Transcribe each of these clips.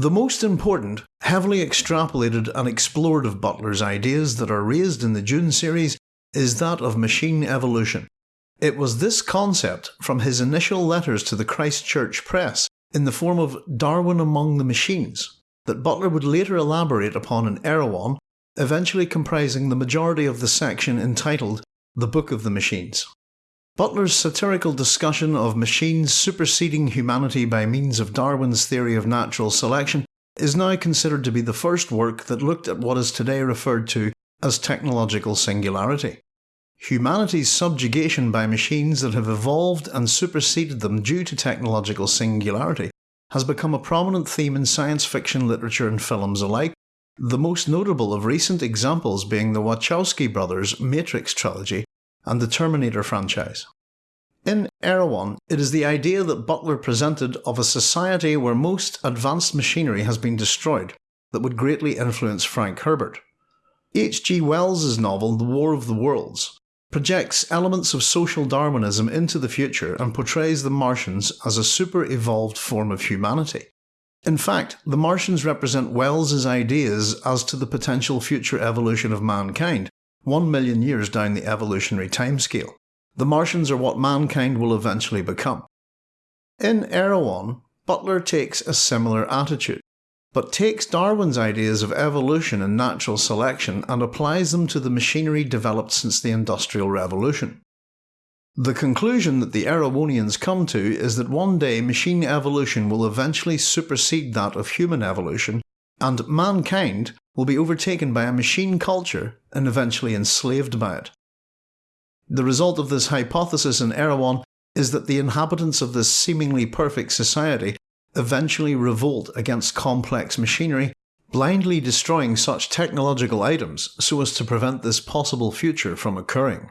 The most important, heavily extrapolated and explored of Butler's ideas that are raised in the Dune series is that of machine evolution. It was this concept from his initial letters to the Christchurch Press in the form of Darwin Among the Machines that Butler would later elaborate upon in Erewhon, eventually comprising the majority of the section entitled The Book of the Machines. Butler's satirical discussion of machines superseding humanity by means of Darwin's theory of natural selection is now considered to be the first work that looked at what is today referred to as technological singularity. Humanity's subjugation by machines that have evolved and superseded them due to technological singularity has become a prominent theme in science fiction literature and films alike, the most notable of recent examples being the Wachowski brothers' Matrix trilogy and the Terminator franchise. In Erewhon, it is the idea that Butler presented of a society where most advanced machinery has been destroyed that would greatly influence Frank Herbert. H. G. Wells's novel The War of the Worlds projects elements of social Darwinism into the future and portrays the Martians as a super evolved form of humanity. In fact, the Martians represent Wells's ideas as to the potential future evolution of mankind, one million years down the evolutionary timescale. The Martians are what mankind will eventually become. In Erewhon, Butler takes a similar attitude, but takes Darwin's ideas of evolution and natural selection and applies them to the machinery developed since the Industrial Revolution. The conclusion that the Erewhonians come to is that one day machine evolution will eventually supersede that of human evolution, and mankind will be overtaken by a machine culture and eventually enslaved by it. The result of this hypothesis in Erewhon is that the inhabitants of this seemingly perfect society eventually revolt against complex machinery, blindly destroying such technological items so as to prevent this possible future from occurring.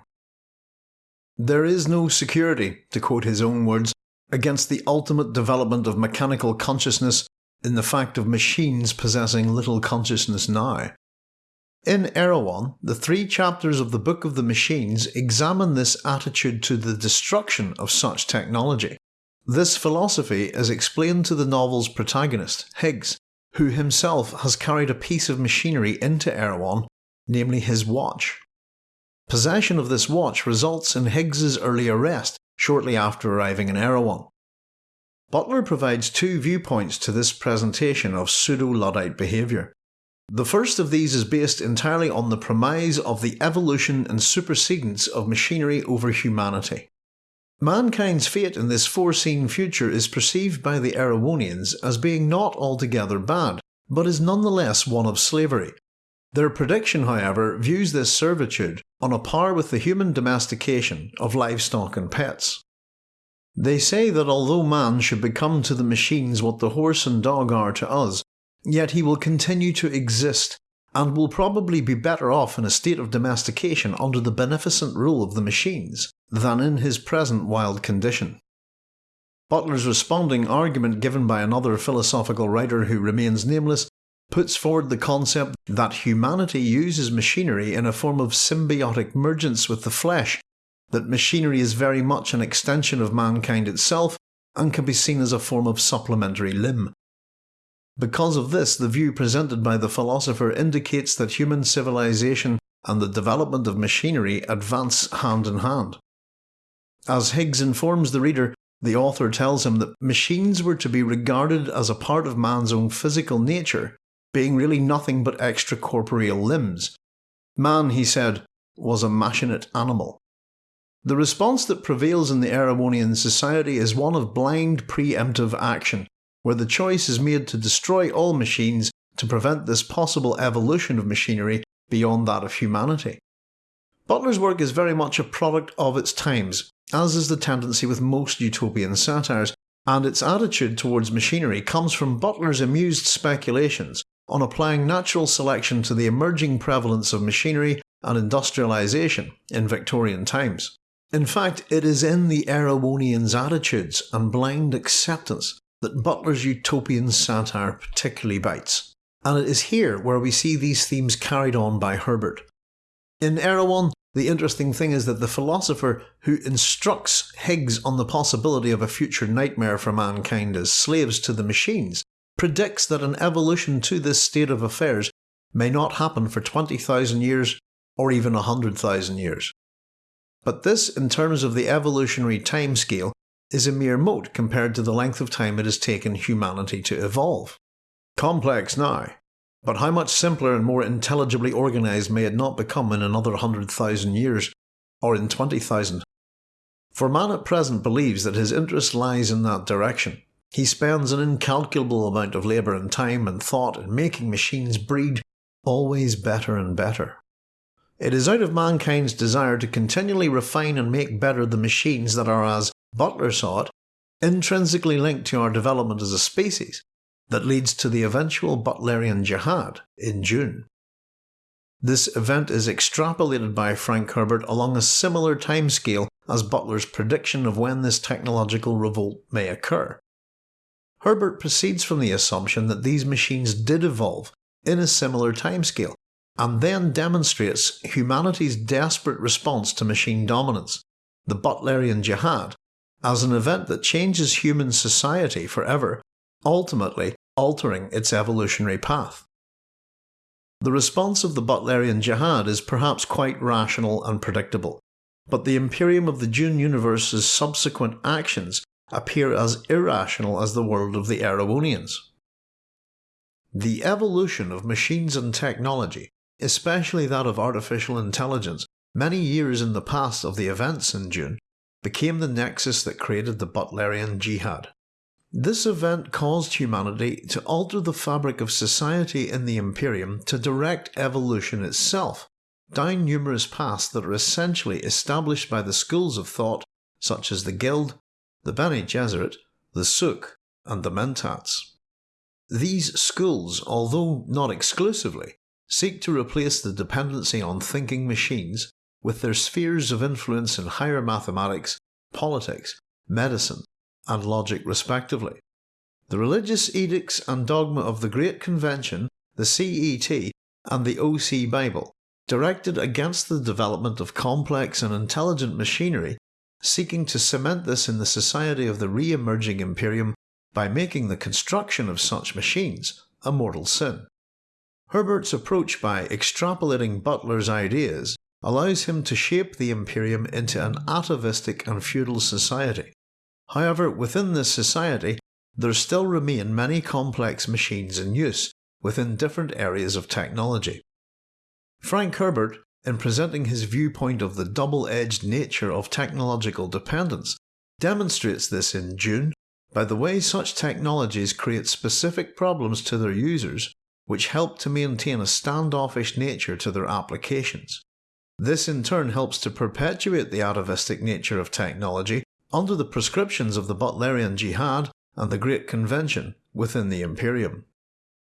There is no security, to quote his own words, against the ultimate development of mechanical consciousness in the fact of machines possessing little consciousness now. In Erewhon, the three chapters of the Book of the Machines examine this attitude to the destruction of such technology. This philosophy is explained to the novel's protagonist, Higgs, who himself has carried a piece of machinery into Erewhon, namely his watch. Possession of this watch results in Higgs's early arrest shortly after arriving in Erewhon. Butler provides two viewpoints to this presentation of pseudo-Luddite behaviour. The first of these is based entirely on the premise of the evolution and supersedence of machinery over humanity. Mankind's fate in this foreseen future is perceived by the Erewhonians as being not altogether bad, but is nonetheless one of slavery. Their prediction, however, views this servitude on a par with the human domestication of livestock and pets. They say that although man should become to the machines what the horse and dog are to us, yet he will continue to exist, and will probably be better off in a state of domestication under the beneficent rule of the machines, than in his present wild condition. Butler's responding argument given by another philosophical writer who remains nameless puts forward the concept that humanity uses machinery in a form of symbiotic mergence with the flesh that machinery is very much an extension of mankind itself and can be seen as a form of supplementary limb. Because of this, the view presented by the philosopher indicates that human civilization and the development of machinery advance hand in hand. As Higgs informs the reader, the author tells him that machines were to be regarded as a part of man's own physical nature, being really nothing but extracorporeal limbs. Man, he said, was a machinate animal. The response that prevails in the Erewhonian society is one of blind preemptive action, where the choice is made to destroy all machines to prevent this possible evolution of machinery beyond that of humanity. Butler's work is very much a product of its times, as is the tendency with most utopian satires, and its attitude towards machinery comes from Butler's amused speculations on applying natural selection to the emerging prevalence of machinery and industrialisation in Victorian times. In fact, it is in the Erewhonians' attitudes and blind acceptance that Butler's utopian satire particularly bites, and it is here where we see these themes carried on by Herbert. In Erewhon, the interesting thing is that the philosopher who instructs Higgs on the possibility of a future nightmare for mankind as slaves to the machines predicts that an evolution to this state of affairs may not happen for 20,000 years or even 100,000 years. But this, in terms of the evolutionary timescale, is a mere mote compared to the length of time it has taken humanity to evolve. Complex now, but how much simpler and more intelligibly organised may it not become in another 100,000 years, or in 20,000? For man at present believes that his interest lies in that direction. He spends an incalculable amount of labour and time and thought in making machines breed always better and better. It is out of mankind's desire to continually refine and make better the machines that are, as Butler saw it, intrinsically linked to our development as a species, that leads to the eventual Butlerian Jihad in Dune. This event is extrapolated by Frank Herbert along a similar timescale as Butler's prediction of when this technological revolt may occur. Herbert proceeds from the assumption that these machines did evolve in a similar timescale, and then demonstrates humanity's desperate response to machine dominance, the Butlerian Jihad, as an event that changes human society forever, ultimately altering its evolutionary path. The response of the Butlerian Jihad is perhaps quite rational and predictable, but the Imperium of the Dune universe's subsequent actions appear as irrational as the world of the Erewhonians. The evolution of machines and technology, especially that of artificial intelligence, many years in the past of the events in Dune, became the nexus that created the Butlerian Jihad. This event caused humanity to alter the fabric of society in the Imperium to direct evolution itself, down numerous paths that are essentially established by the schools of thought such as the Guild, the Bene Gesserit, the Suk, and the Mentats. These schools, although not exclusively, seek to replace the dependency on thinking machines with their spheres of influence in higher mathematics, politics, medicine, and logic respectively. The religious edicts and dogma of the Great Convention, the CET, and the OC Bible, directed against the development of complex and intelligent machinery, seeking to cement this in the society of the re-emerging Imperium by making the construction of such machines a mortal sin. Herbert's approach by extrapolating Butler's ideas allows him to shape the Imperium into an atavistic and feudal society, However, within this society, there still remain many complex machines in use within different areas of technology. Frank Herbert, in presenting his viewpoint of the double-edged nature of technological dependence, demonstrates this in Dune by the way such technologies create specific problems to their users which help to maintain a standoffish nature to their applications. This in turn helps to perpetuate the atavistic nature of technology under the prescriptions of the Butlerian Jihad and the Great Convention within the Imperium.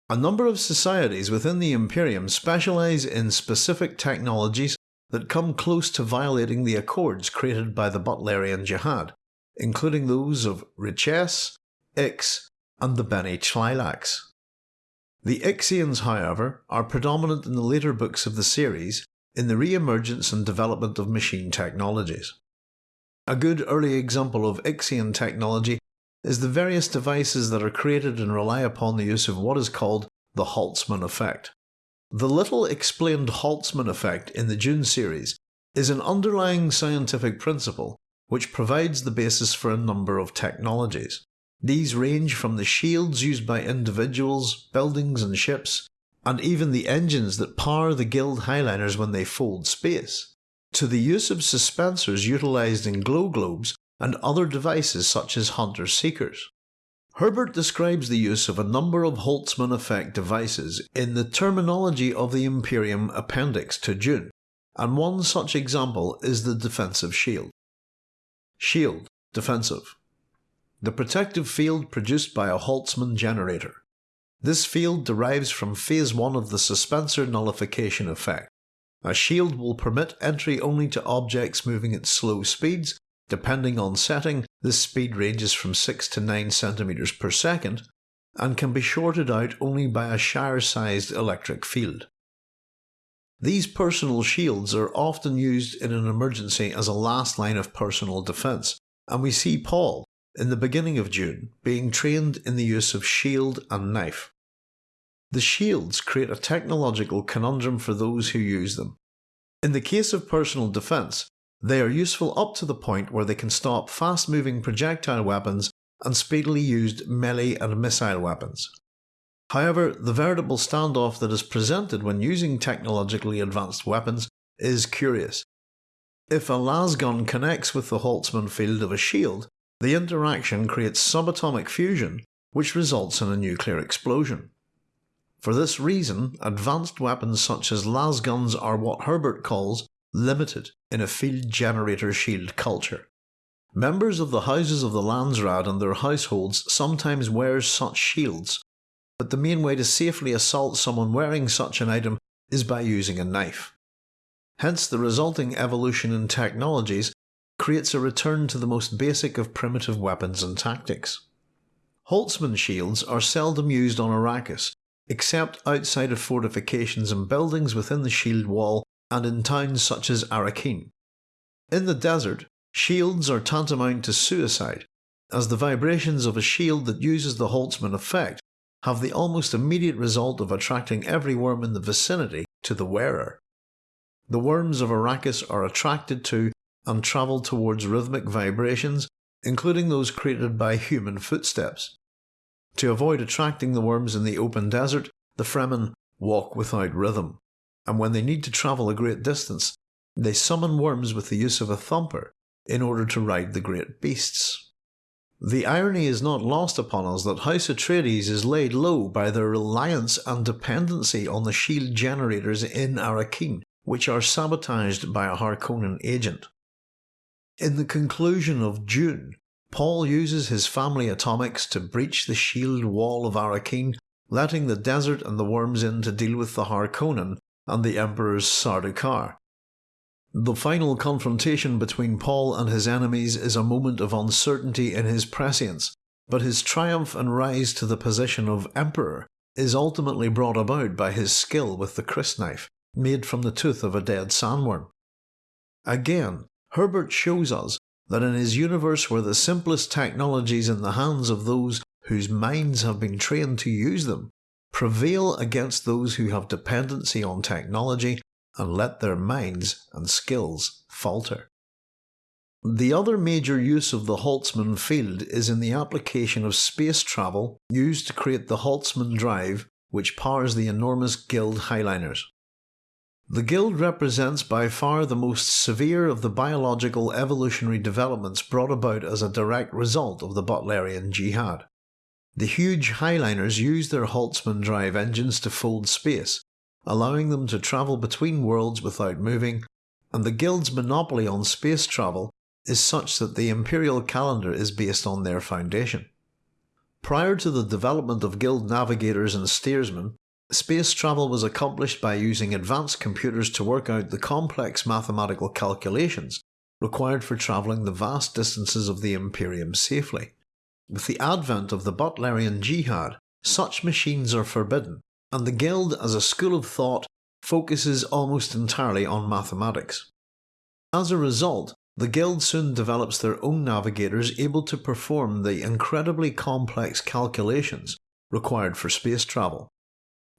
A number of societies within the Imperium specialise in specific technologies that come close to violating the accords created by the Butlerian Jihad, including those of Richese, Ix, and the Bene Tleilax. The Ixians, however, are predominant in the later books of the series in the re-emergence and development of machine technologies. A good early example of Ixian technology is the various devices that are created and rely upon the use of what is called the Holtzman effect. The little explained Holtzman effect in the Dune series is an underlying scientific principle which provides the basis for a number of technologies. These range from the shields used by individuals, buildings and ships, and even the engines that power the Guild Highliners when they fold space to the use of suspensors utilised in glow globes and other devices such as hunter seekers. Herbert describes the use of a number of Holtzman effect devices in the terminology of the Imperium Appendix to Dune, and one such example is the defensive shield. Shield, defensive. The protective field produced by a Holtzman generator. This field derives from phase 1 of the suspensor nullification effect. A shield will permit entry only to objects moving at slow speeds. Depending on setting, this speed ranges from 6 to 9 cm per second and can be shorted out only by a Shire-sized electric field. These personal shields are often used in an emergency as a last line of personal defence, and we see Paul, in the beginning of Dune, being trained in the use of shield and knife. The shields create a technological conundrum for those who use them. In the case of personal defence, they are useful up to the point where they can stop fast moving projectile weapons and speedily used melee and missile weapons. However, the veritable standoff that is presented when using technologically advanced weapons is curious. If a lasgun connects with the Holtzman field of a shield, the interaction creates subatomic fusion, which results in a nuclear explosion. For this reason, advanced weapons such as lasguns are what Herbert calls limited in a field generator shield culture. Members of the houses of the Landsraad and their households sometimes wear such shields, but the main way to safely assault someone wearing such an item is by using a knife. Hence the resulting evolution in technologies creates a return to the most basic of primitive weapons and tactics. Holtzman shields are seldom used on Arrakis, except outside of fortifications and buildings within the shield wall and in towns such as Arrakeen. In the desert, Shields are tantamount to suicide, as the vibrations of a shield that uses the Holtzman effect have the almost immediate result of attracting every worm in the vicinity to the wearer. The worms of Arrakis are attracted to and travel towards rhythmic vibrations, including those created by human footsteps. To avoid attracting the worms in the open desert, the Fremen walk without rhythm, and when they need to travel a great distance, they summon worms with the use of a thumper in order to ride the great beasts. The irony is not lost upon us that House Atreides is laid low by their reliance and dependency on the shield generators in Arrakeen, which are sabotaged by a Harkonnen agent. In the conclusion of Dune, Paul uses his family atomics to breach the shield wall of Arrakeen, letting the desert and the worms in to deal with the Harkonnen and the Emperor's Sardaukar. The final confrontation between Paul and his enemies is a moment of uncertainty in his prescience, but his triumph and rise to the position of Emperor is ultimately brought about by his skill with the crysknife, made from the tooth of a dead sandworm. Again, Herbert shows us that in his universe where the simplest technologies in the hands of those whose minds have been trained to use them prevail against those who have dependency on technology and let their minds and skills falter. The other major use of the Holtzman field is in the application of space travel used to create the Holtzman drive which powers the enormous Guild Highliners. The Guild represents by far the most severe of the biological evolutionary developments brought about as a direct result of the Butlerian Jihad. The huge Highliners use their Holtzman drive engines to fold space, allowing them to travel between worlds without moving, and the Guild's monopoly on space travel is such that the imperial calendar is based on their foundation. Prior to the development of Guild navigators and steersmen, space travel was accomplished by using advanced computers to work out the complex mathematical calculations required for travelling the vast distances of the Imperium safely. With the advent of the Butlerian Jihad, such machines are forbidden, and the Guild as a school of thought focuses almost entirely on mathematics. As a result, the Guild soon develops their own navigators able to perform the incredibly complex calculations required for space travel.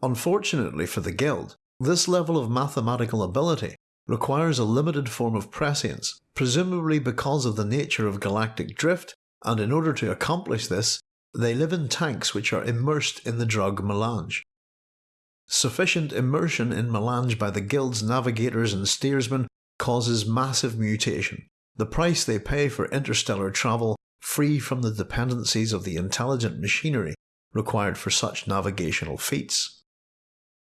Unfortunately for the Guild, this level of mathematical ability requires a limited form of prescience, presumably because of the nature of galactic drift, and in order to accomplish this, they live in tanks which are immersed in the drug melange. Sufficient immersion in melange by the Guild's navigators and steersmen causes massive mutation, the price they pay for interstellar travel free from the dependencies of the intelligent machinery required for such navigational feats.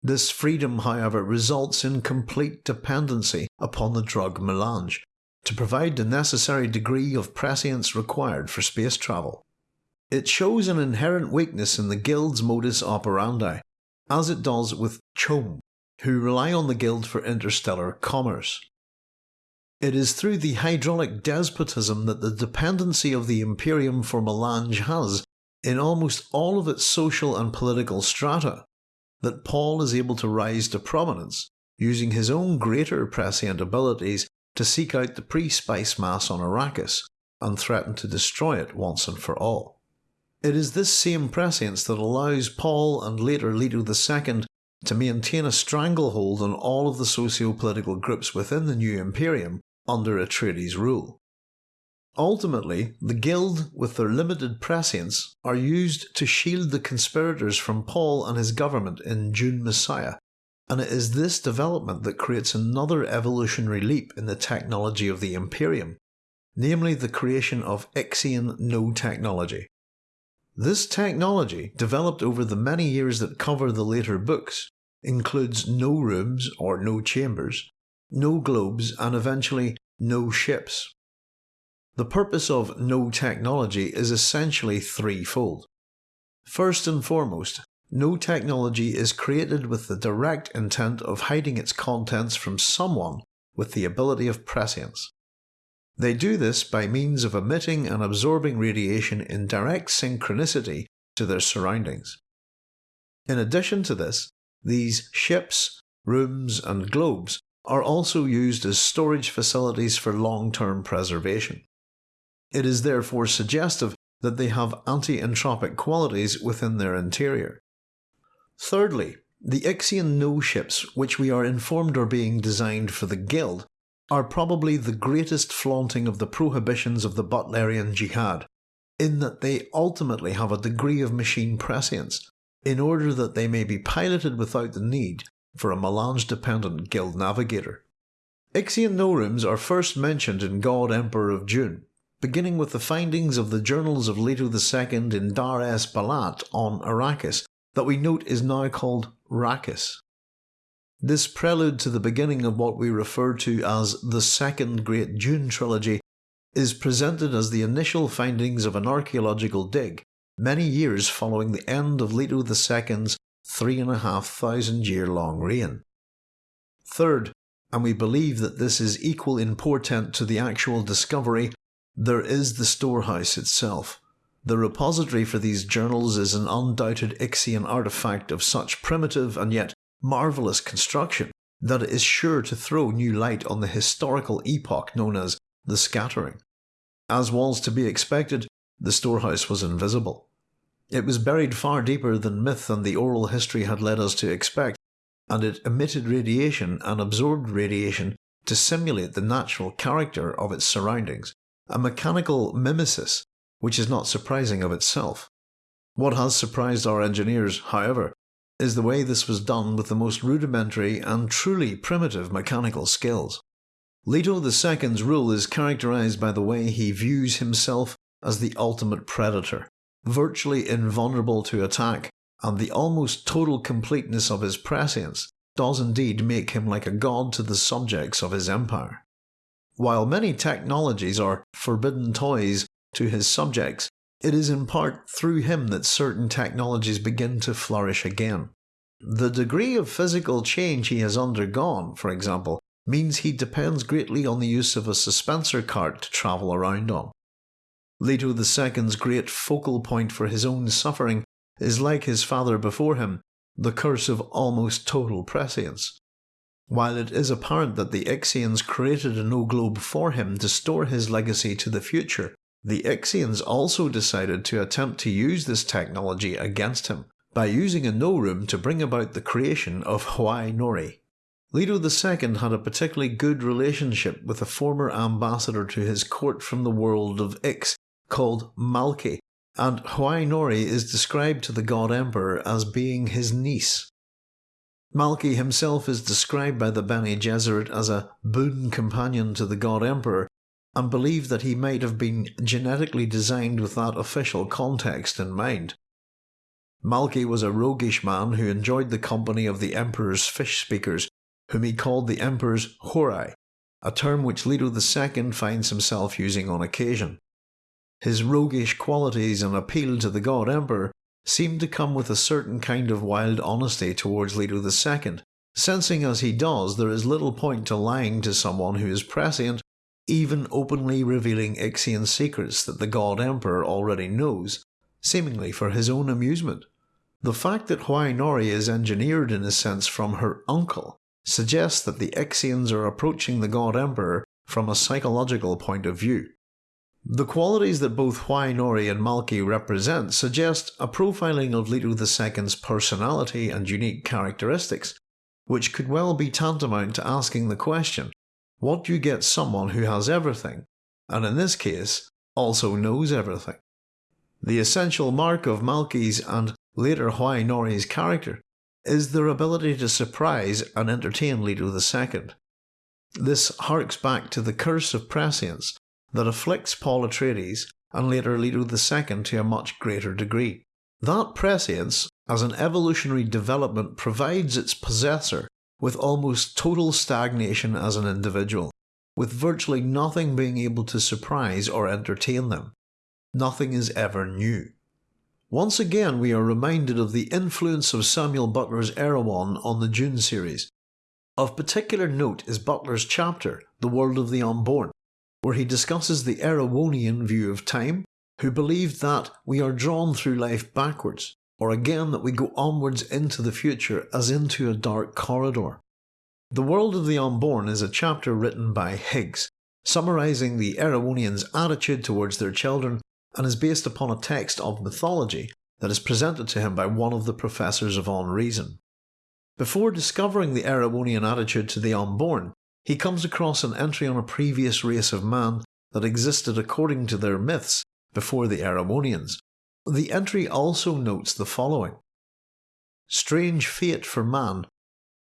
This freedom, however, results in complete dependency upon the drug melange to provide the necessary degree of prescience required for space travel. It shows an inherent weakness in the Guild's modus operandi, as it does with CHOAM, who rely on the Guild for interstellar commerce. It is through the hydraulic despotism that the dependency of the Imperium for melange has, in almost all of its social and political strata, that Paul is able to rise to prominence, using his own greater prescient abilities to seek out the pre-spice mass on Arrakis, and threaten to destroy it once and for all. It is this same prescience that allows Paul and later Leto II to maintain a stranglehold on all of the socio-political groups within the new Imperium under Atreides' rule. Ultimately, the Guild, with their limited prescience, are used to shield the conspirators from Paul and his government in Dune Messiah, and it is this development that creates another evolutionary leap in the technology of the Imperium, namely the creation of Ixian no technology. This technology, developed over the many years that cover the later books, includes no rooms or no chambers, no globes, and eventually no ships. The purpose of no technology is essentially threefold. First and foremost, no technology is created with the direct intent of hiding its contents from someone with the ability of prescience. They do this by means of emitting and absorbing radiation in direct synchronicity to their surroundings. In addition to this, these ships, rooms, and globes are also used as storage facilities for long term preservation. It is therefore suggestive that they have anti-entropic qualities within their interior. Thirdly, the Ixian No ships, which we are informed are being designed for the Guild, are probably the greatest flaunting of the prohibitions of the Butlerian Jihad, in that they ultimately have a degree of machine prescience, in order that they may be piloted without the need for a melange-dependent Guild navigator. Ixian No rooms are first mentioned in God Emperor of Dune, beginning with the findings of the journals of Leto II in Dar es Balat on Arrakis that we note is now called Rakis. This prelude to the beginning of what we refer to as the Second Great Dune Trilogy is presented as the initial findings of an archaeological dig many years following the end of Leto II's three and a half thousand year long reign. Third, and we believe that this is equal in portent to the actual discovery there is the storehouse itself. The repository for these journals is an undoubted Ixian artifact of such primitive and yet marvellous construction that it is sure to throw new light on the historical epoch known as the Scattering. As was to be expected, the storehouse was invisible. It was buried far deeper than myth and the oral history had led us to expect, and it emitted radiation and absorbed radiation to simulate the natural character of its surroundings a mechanical mimesis, which is not surprising of itself. What has surprised our engineers, however, is the way this was done with the most rudimentary and truly primitive mechanical skills. Leto II's rule is characterized by the way he views himself as the ultimate predator, virtually invulnerable to attack, and the almost total completeness of his prescience does indeed make him like a god to the subjects of his empire. While many technologies are forbidden toys to his subjects, it is in part through him that certain technologies begin to flourish again. The degree of physical change he has undergone, for example, means he depends greatly on the use of a suspensor cart to travel around on. Leto II's great focal point for his own suffering is like his father before him, the curse of almost total prescience. While it is apparent that the Ixians created a no globe for him to store his legacy to the future, the Ixians also decided to attempt to use this technology against him by using a no room to bring about the creation of Hwi Noree. Leto II had a particularly good relationship with a former ambassador to his court from the world of Ix called Malky, and Hwi Noree is described to the God Emperor as being his niece. Malky himself is described by the Bene Gesserit as a boon companion to the God Emperor, and believed that he might have been genetically designed with that official context in mind. Malky was a roguish man who enjoyed the company of the Emperor's fish speakers, whom he called the Emperor's houris, a term which Leto II finds himself using on occasion. His roguish qualities and appeal to the God Emperor seemed to come with a certain kind of wild honesty towards Leto II, sensing as he does there is little point to lying to someone who is prescient, even openly revealing Ixian secrets that the God Emperor already knows, seemingly for his own amusement. The fact that Hwi Noree is engineered in a sense from her uncle suggests that the Ixians are approaching the God Emperor from a psychological point of view. The qualities that both Hwi Noree and Malky represent suggest a profiling of Leto II's personality and unique characteristics, which could well be tantamount to asking the question, what do you get someone who has everything, and in this case, also knows everything? The essential mark of Malky's and later Hwi Noree's character is their ability to surprise and entertain Leto II. This harks back to the curse of prescience that afflicts Paul Atreides and later Leto II to a much greater degree. That prescience, as an evolutionary development, provides its possessor with almost total stagnation as an individual, with virtually nothing being able to surprise or entertain them. Nothing is ever new. Once again we are reminded of the influence of Samuel Butler's Erewhon on the Dune series. Of particular note is Butler's chapter, The World of the Unborn, where he discusses the Erewhonian view of time, who believed that we are drawn through life backwards, or again that we go onwards into the future as into a dark corridor. The World of the Unborn is a chapter written by Higgs, summarising the Erewhonians' attitude towards their children and is based upon a text of mythology that is presented to him by one of the professors of Unreason. Before discovering the Erewhonian attitude to the unborn, he comes across an entry on a previous race of man that existed according to their myths before the Erewhonians. The entry also notes the following Strange fate for man,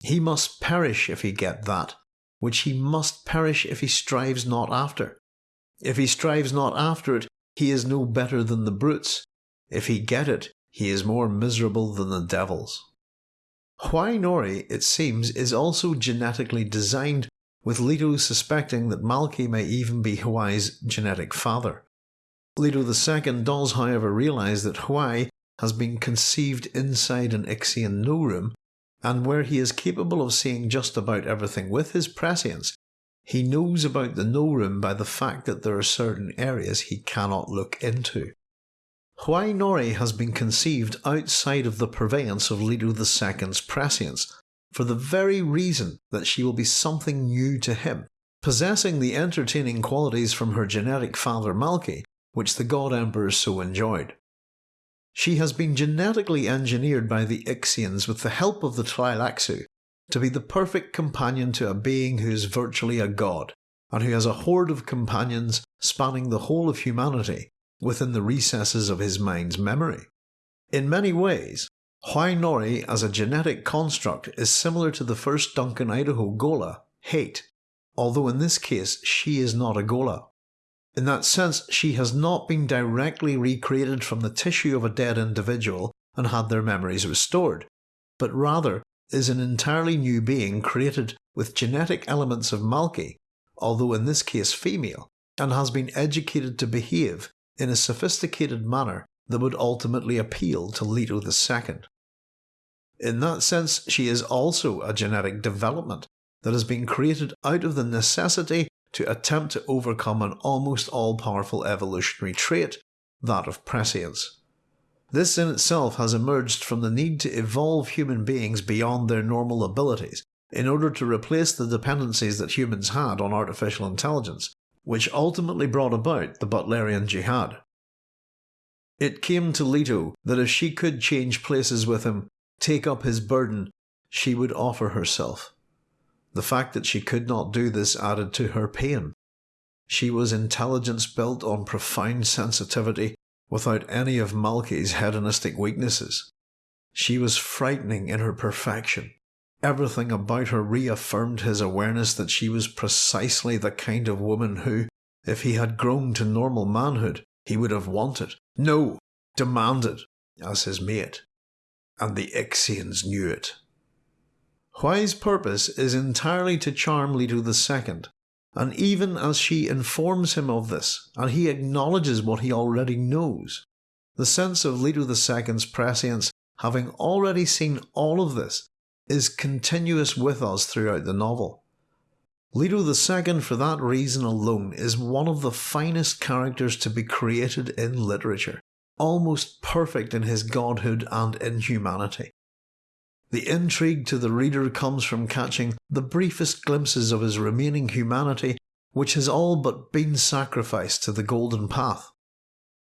he must perish if he get that, which he must perish if he strives not after. If he strives not after it, he is no better than the brutes. If he get it, he is more miserable than the devils. Hwi Noree, it seems, is also genetically designed, with Leto suspecting that Malky may even be Hwi's genetic father. Leto II does however realise that Hwi has been conceived inside an Ixian no room, and where he is capable of seeing just about everything with his prescience, he knows about the no room by the fact that there are certain areas he cannot look into. Hwi Noree has been conceived outside of the purveyance of Leto II's prescience, for the very reason that she will be something new to him, possessing the entertaining qualities from her genetic father Malky, which the God Emperor so enjoyed. She has been genetically engineered by the Ixians with the help of the Tleilaxu to be the perfect companion to a being who is virtually a god, and who has a horde of companions spanning the whole of humanity within the recesses of his mind's memory. In many ways, Hwi Noree as a genetic construct is similar to the first Duncan Idaho Ghola, Hayt, although in this case she is not a Ghola. In that sense, she has not been directly recreated from the tissue of a dead individual and had their memories restored, but rather is an entirely new being created with genetic elements of Malky, although in this case female, and has been educated to behave in a sophisticated manner that would ultimately appeal to Leto II. In that sense, she is also a genetic development that has been created out of the necessity to attempt to overcome an almost all-powerful evolutionary trait, that of prescience. This in itself has emerged from the need to evolve human beings beyond their normal abilities in order to replace the dependencies that humans had on artificial intelligence, which ultimately brought about the Butlerian Jihad. It came to Leto that if she could change places with him, take up his burden, she would offer herself. The fact that she could not do this added to her pain. She was intelligence built on profound sensitivity without any of Malky's hedonistic weaknesses. She was frightening in her perfection. Everything about her reaffirmed his awareness that she was precisely the kind of woman who, if he had grown to normal manhood, he would have wanted, no, demanded, as his mate. And the Ixians knew it. Hwi's purpose is entirely to charm Leto II, and even as she informs him of this, and he acknowledges what he already knows, the sense of Leto II's prescience, having already seen all of this, is continuous with us throughout the novel. Leto II, for that reason alone, is one of the finest characters to be created in literature, almost perfect in his godhood and inhumanity. The intrigue to the reader comes from catching the briefest glimpses of his remaining humanity which has all but been sacrificed to the Golden Path.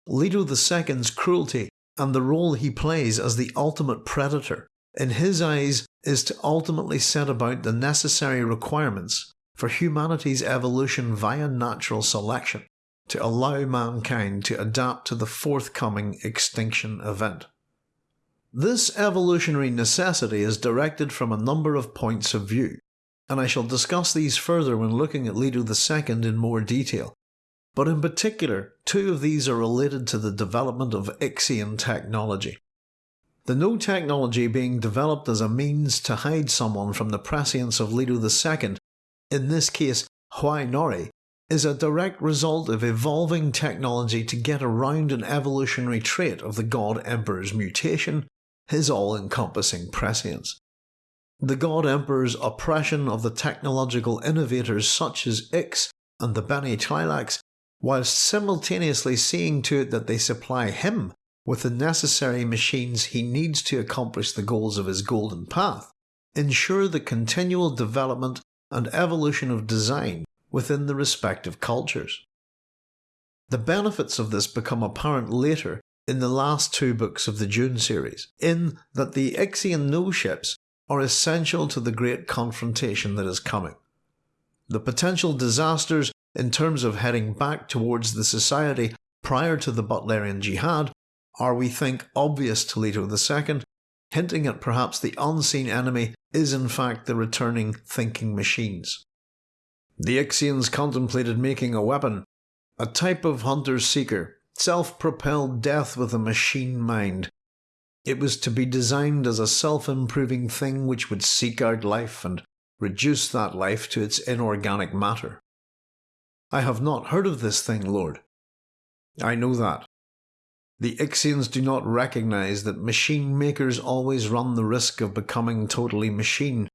Leto II's cruelty and the role he plays as the ultimate predator, in his eyes, is to ultimately set about the necessary requirements for humanity's evolution via natural selection to allow mankind to adapt to the forthcoming extinction event. This evolutionary necessity is directed from a number of points of view, and I shall discuss these further when looking at Leto II in more detail. But in particular, two of these are related to the development of Ixian technology. The no technology being developed as a means to hide someone from the prescience of Leto II, in this case Hwi Noree, is a direct result of evolving technology to get around an evolutionary trait of the God Emperor's mutation, his all-encompassing prescience. The God Emperor's oppression of the technological innovators such as Ix and the Bene Tleilax, whilst simultaneously seeing to it that they supply him with the necessary machines he needs to accomplish the goals of his golden path, ensure the continual development and evolution of design within the respective cultures. The benefits of this become apparent later in the last two books of the Dune series, in that the Ixian no ships are essential to the great confrontation that is coming. The potential disasters in terms of heading back towards the society prior to the Butlerian Jihad are, we think, obvious to Leto II, hinting at perhaps the unseen enemy is in fact the returning thinking machines. The Ixians contemplated making a weapon, a type of hunter-seeker, self-propelled death with a machine mind. It was to be designed as a self-improving thing which would seek out life and reduce that life to its inorganic matter. I have not heard of this thing, Lord. I know that. The Ixians do not recognize that machine makers always run the risk of becoming totally machine.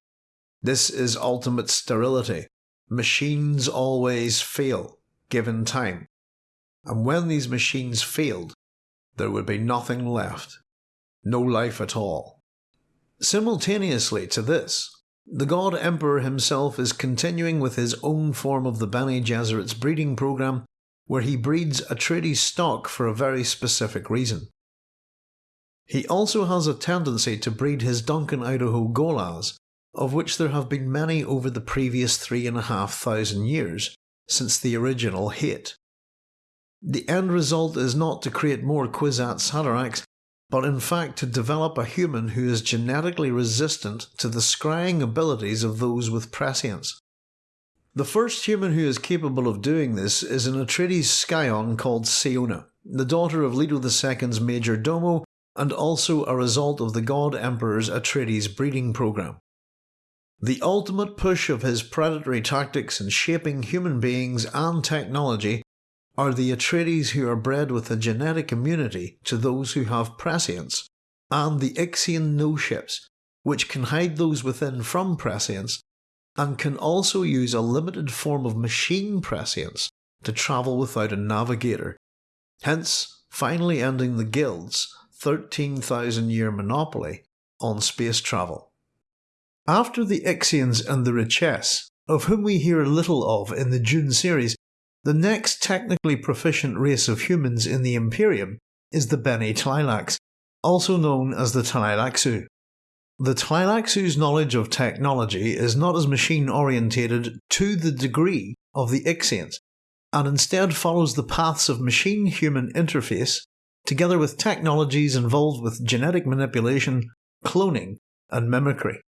This is ultimate sterility, Machines always fail, given time. And when these machines failed, there would be nothing left. No life at all. Simultaneously to this, the God Emperor himself is continuing with his own form of the Bene Gesserit's breeding program, where he breeds a Atreides stock for a very specific reason. He also has a tendency to breed his Duncan Idaho Gholas of which there have been many over the previous three and a half thousand years since the original Hayt. The end result is not to create more Kwisatz Haderachs, but in fact to develop a human who is genetically resistant to the scrying abilities of those with prescience. The first human who is capable of doing this is an Atreides scion called Siona, the daughter of Leto II's major domo and also a result of the God Emperor's Atreides breeding program. The ultimate push of his predatory tactics in shaping human beings and technology are the Atreides who are bred with a genetic immunity to those who have prescience, and the Ixian no ships, which can hide those within from prescience, and can also use a limited form of machine prescience to travel without a navigator, hence finally ending the Guild's 13,000 year monopoly on space travel. After the Ixians and the Richese, of whom we hear little of in the Dune series, the next technically proficient race of humans in the Imperium is the Bene Tleilax, also known as the Tleilaxu. The Tleilaxu's knowledge of technology is not as machine orientated to the degree of the Ixians, and instead follows the paths of machine-human interface, together with technologies involved with genetic manipulation, cloning, and mimicry.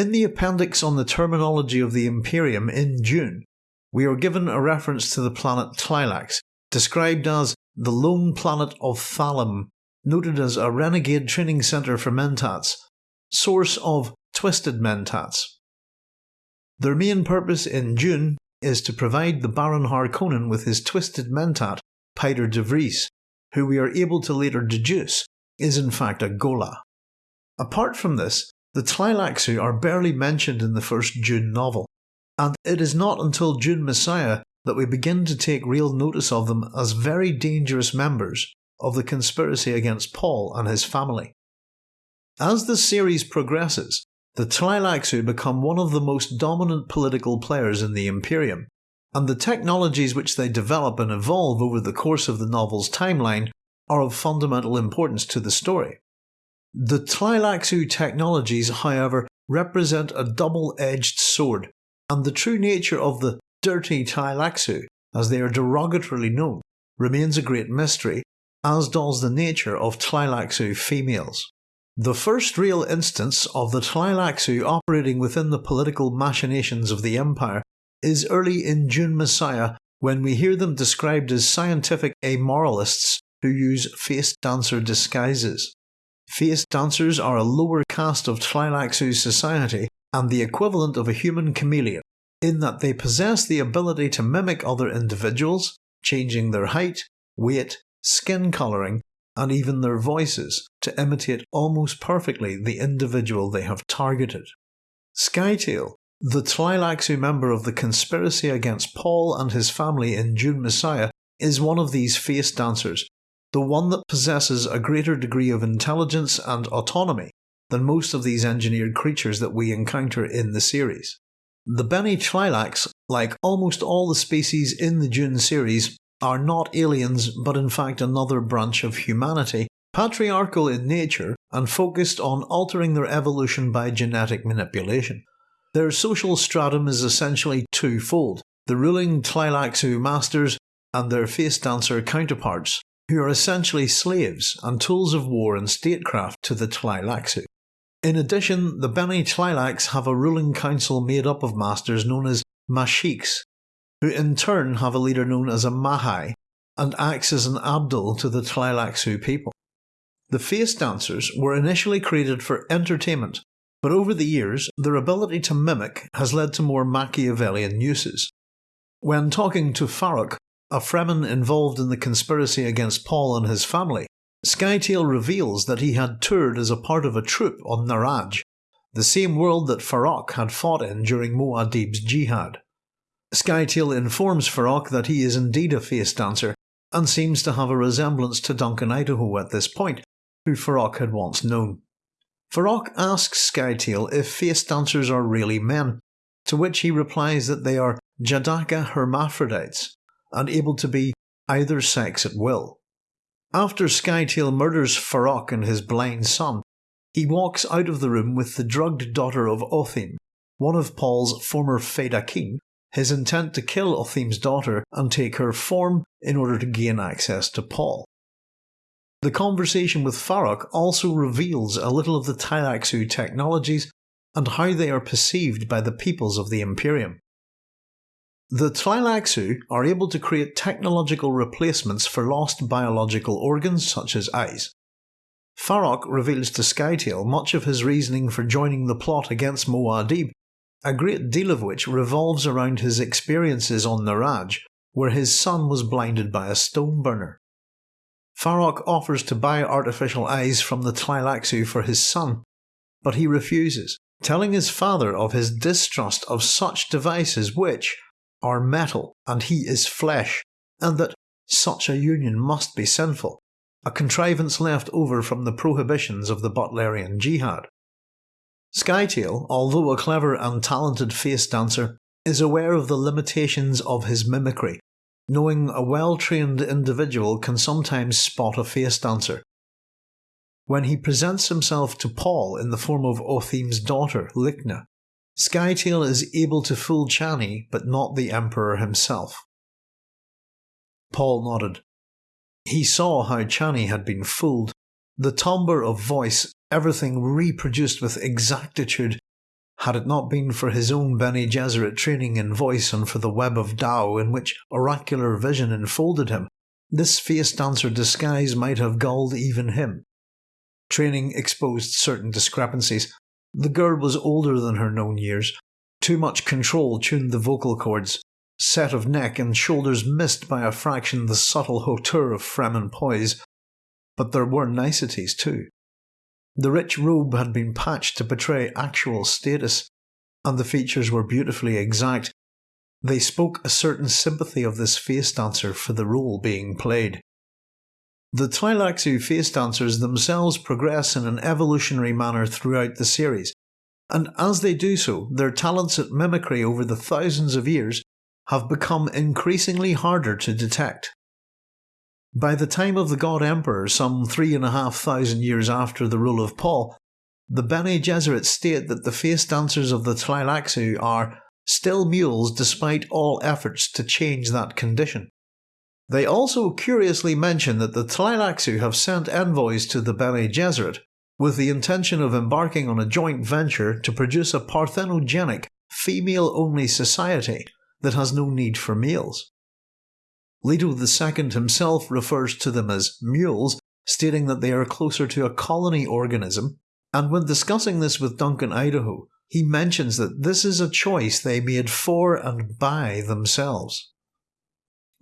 In the appendix on the terminology of the Imperium in Dune, we are given a reference to the planet Tleilax, described as the lone planet of Thalim, noted as a renegade training centre for Mentats, source of twisted Mentats. Their main purpose in Dune is to provide the Baron Harkonnen with his twisted Mentat, Piter de Vries, who we are able to later deduce is in fact a Ghola. Apart from this, the Tleilaxu are barely mentioned in the first Dune novel, and it is not until Dune Messiah that we begin to take real notice of them as very dangerous members of the conspiracy against Paul and his family. As the series progresses, the Tleilaxu become one of the most dominant political players in the Imperium, and the technologies which they develop and evolve over the course of the novel's timeline are of fundamental importance to the story. The Tleilaxu technologies, however, represent a double edged sword, and the true nature of the dirty Tleilaxu, as they are derogatorily known, remains a great mystery, as does the nature of Tleilaxu females. The first real instance of the Tleilaxu operating within the political machinations of the Empire is early in Dune Messiah when we hear them described as scientific amoralists who use face dancer disguises. Face dancers are a lower caste of Tleilaxu society and the equivalent of a human chameleon, in that they possess the ability to mimic other individuals, changing their height, weight, skin colouring, and even their voices to imitate almost perfectly the individual they have targeted. Scytale, the Tleilaxu member of the conspiracy against Paul and his family in Dune Messiah, is one of these face dancers, the one that possesses a greater degree of intelligence and autonomy than most of these engineered creatures that we encounter in the series. The Bene Tleilax, like almost all the species in the Dune series, are not aliens but in fact another branch of humanity, patriarchal in nature and focused on altering their evolution by genetic manipulation. Their social stratum is essentially twofold the ruling Tleilaxu masters and their face dancer counterparts, who are essentially slaves and tools of war and statecraft to the Tleilaxu. In addition, the Bene Tleilax have a ruling council made up of masters known as Masheikhs, who in turn have a leader known as a Mahai and acts as an Abdel to the Tleilaxu people. The face dancers were initially created for entertainment, but over the years their ability to mimic has led to more Machiavellian uses. When talking to Farok, a Fremen involved in the conspiracy against Paul and his family, Scytale reveals that he had toured as a part of a troop on Naraj, the same world that Farok had fought in during Muad'Dib's jihad. Scytale informs Farok that he is indeed a face dancer, and seems to have a resemblance to Duncan Idaho at this point, who Farok had once known. Farok asks Scytale if face dancers are really men, to which he replies that they are Jadacha hermaphrodites, and able to be either sex at will. After Scytale murders Farok and his blind son, he walks out of the room with the drugged daughter of Othim, one of Paul's former Fedaykin, his intent to kill Othim's daughter and take her form in order to gain access to Paul. The conversation with Farok also reveals a little of the Tleilaxu technologies and how they are perceived by the peoples of the Imperium. The Tleilaxu are able to create technological replacements for lost biological organs such as eyes. Farok reveals to Scytale much of his reasoning for joining the plot against Muad'Dib, a great deal of which revolves around his experiences on Naraj, where his son was blinded by a stone burner. Farok offers to buy artificial eyes from the Tleilaxu for his son, but he refuses, telling his father of his distrust of such devices which, are metal and he is flesh, and that such a union must be sinful, a contrivance left over from the prohibitions of the Butlerian Jihad. Scytale, although a clever and talented face dancer, is aware of the limitations of his mimicry, knowing a well trained individual can sometimes spot a face dancer. When he presents himself to Paul in the form of Othim's daughter, Lichna, Scytale is able to fool Chani, but not the Emperor himself. Paul nodded. He saw how Chani had been fooled. The timbre of voice, everything reproduced with exactitude. Had it not been for his own Bene Gesserit training in voice and for the web of Tao in which oracular vision enfolded him, this face dancer disguise might have gulled even him. Training exposed certain discrepancies, the girl was older than her known years. Too much control tuned the vocal cords. Set of neck and shoulders missed by a fraction the subtle hauteur of Fremen poise. But there were niceties too. The rich robe had been patched to portray actual status, and the features were beautifully exact. They spoke a certain sympathy of this face dancer for the role being played. The Tleilaxu face dancers themselves progress in an evolutionary manner throughout the series, and as they do so, their talents at mimicry over the thousands of years have become increasingly harder to detect. By the time of the God Emperor, some three and a half thousand years after the rule of Paul, the Bene Gesserit state that the face dancers of the Tleilaxu are still mules despite all efforts to change that condition. They also curiously mention that the Tleilaxu have sent envoys to the Bene Gesserit with the intention of embarking on a joint venture to produce a parthenogenic, female only society that has no need for males. Leto II himself refers to them as mules, stating that they are closer to a colony organism, and when discussing this with Duncan Idaho, he mentions that this is a choice they made for and by themselves.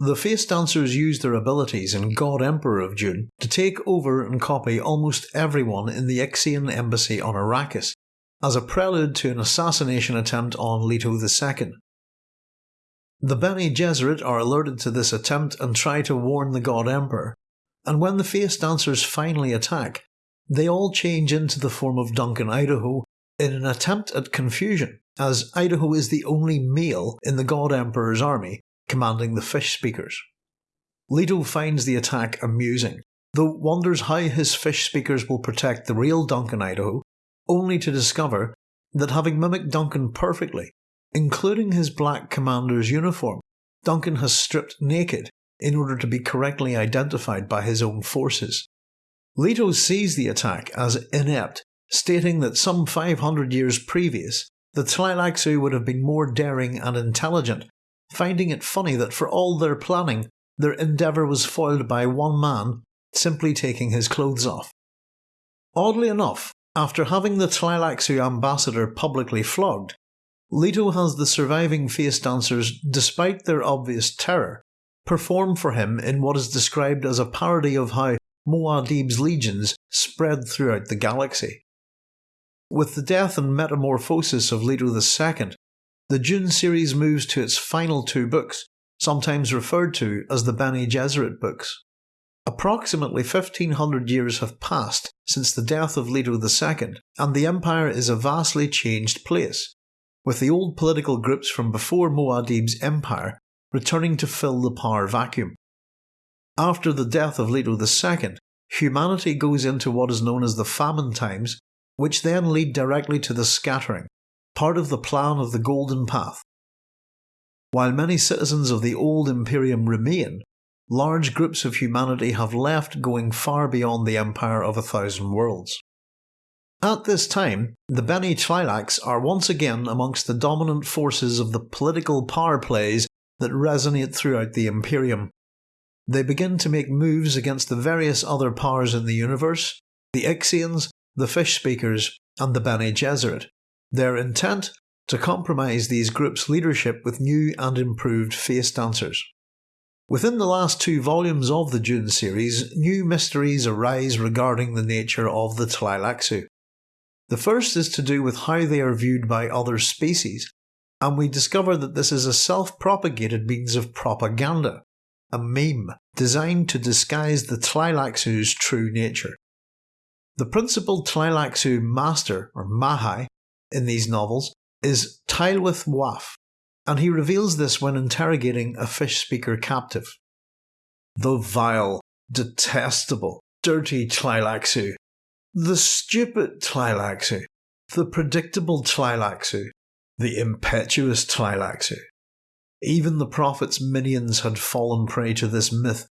The face dancers used their abilities in God Emperor of Dune to take over and copy almost everyone in the Ixian embassy on Arrakis, as a prelude to an assassination attempt on Leto II. The Bene Gesserit are alerted to this attempt and try to warn the God Emperor, and when the face dancers finally attack, they all change into the form of Duncan Idaho in an attempt at confusion, as Idaho is the only male in the God Emperor's army commanding the fish speakers. Leto finds the attack amusing, though wonders how his fish speakers will protect the real Duncan Idaho, only to discover that having mimicked Duncan perfectly, Including his black commander's uniform, Duncan has stripped naked in order to be correctly identified by his own forces. Leto sees the attack as inept, stating that some 500 years previous, the Tleilaxu would have been more daring and intelligent, finding it funny that for all their planning, their endeavour was foiled by one man simply taking his clothes off. Oddly enough, after having the Tleilaxu ambassador publicly flogged, Leto has the surviving face dancers, despite their obvious terror, perform for him in what is described as a parody of how Muad'Dib's legions spread throughout the galaxy. With the death and metamorphosis of Leto II, the Dune series moves to its final two books, sometimes referred to as the Bene Gesserit books. Approximately 1500 years have passed since the death of Leto II, and the Empire is a vastly changed place, with the old political groups from before Muad'Dib's empire returning to fill the power vacuum. After the death of Leto II, humanity goes into what is known as the famine times, which then lead directly to the scattering, part of the plan of the Golden Path. While many citizens of the old Imperium remain, large groups of humanity have left going far beyond the Empire of a Thousand Worlds. At this time, the Bene Tleilax are once again amongst the dominant forces of the political power plays that resonate throughout the Imperium. They begin to make moves against the various other powers in the universe, the Ixians, the Fish Speakers, and the Bene Gesserit. Their intent? To compromise these groups' leadership with new and improved face dancers. Within the last two volumes of the Dune series, new mysteries arise regarding the nature of the Tleilaxu. The first is to do with how they are viewed by other species, and we discover that this is a self propagated means of propaganda, a meme designed to disguise the Tleilaxu's true nature. The principal Tleilaxu master, or Mahai, in these novels is Tylwyth Waff, and he reveals this when interrogating a fish speaker captive. The vile, detestable, dirty Tleilaxu the stupid Tleilaxu, the predictable Tleilaxu, the impetuous Tleilaxu. Even the prophet's minions had fallen prey to this myth.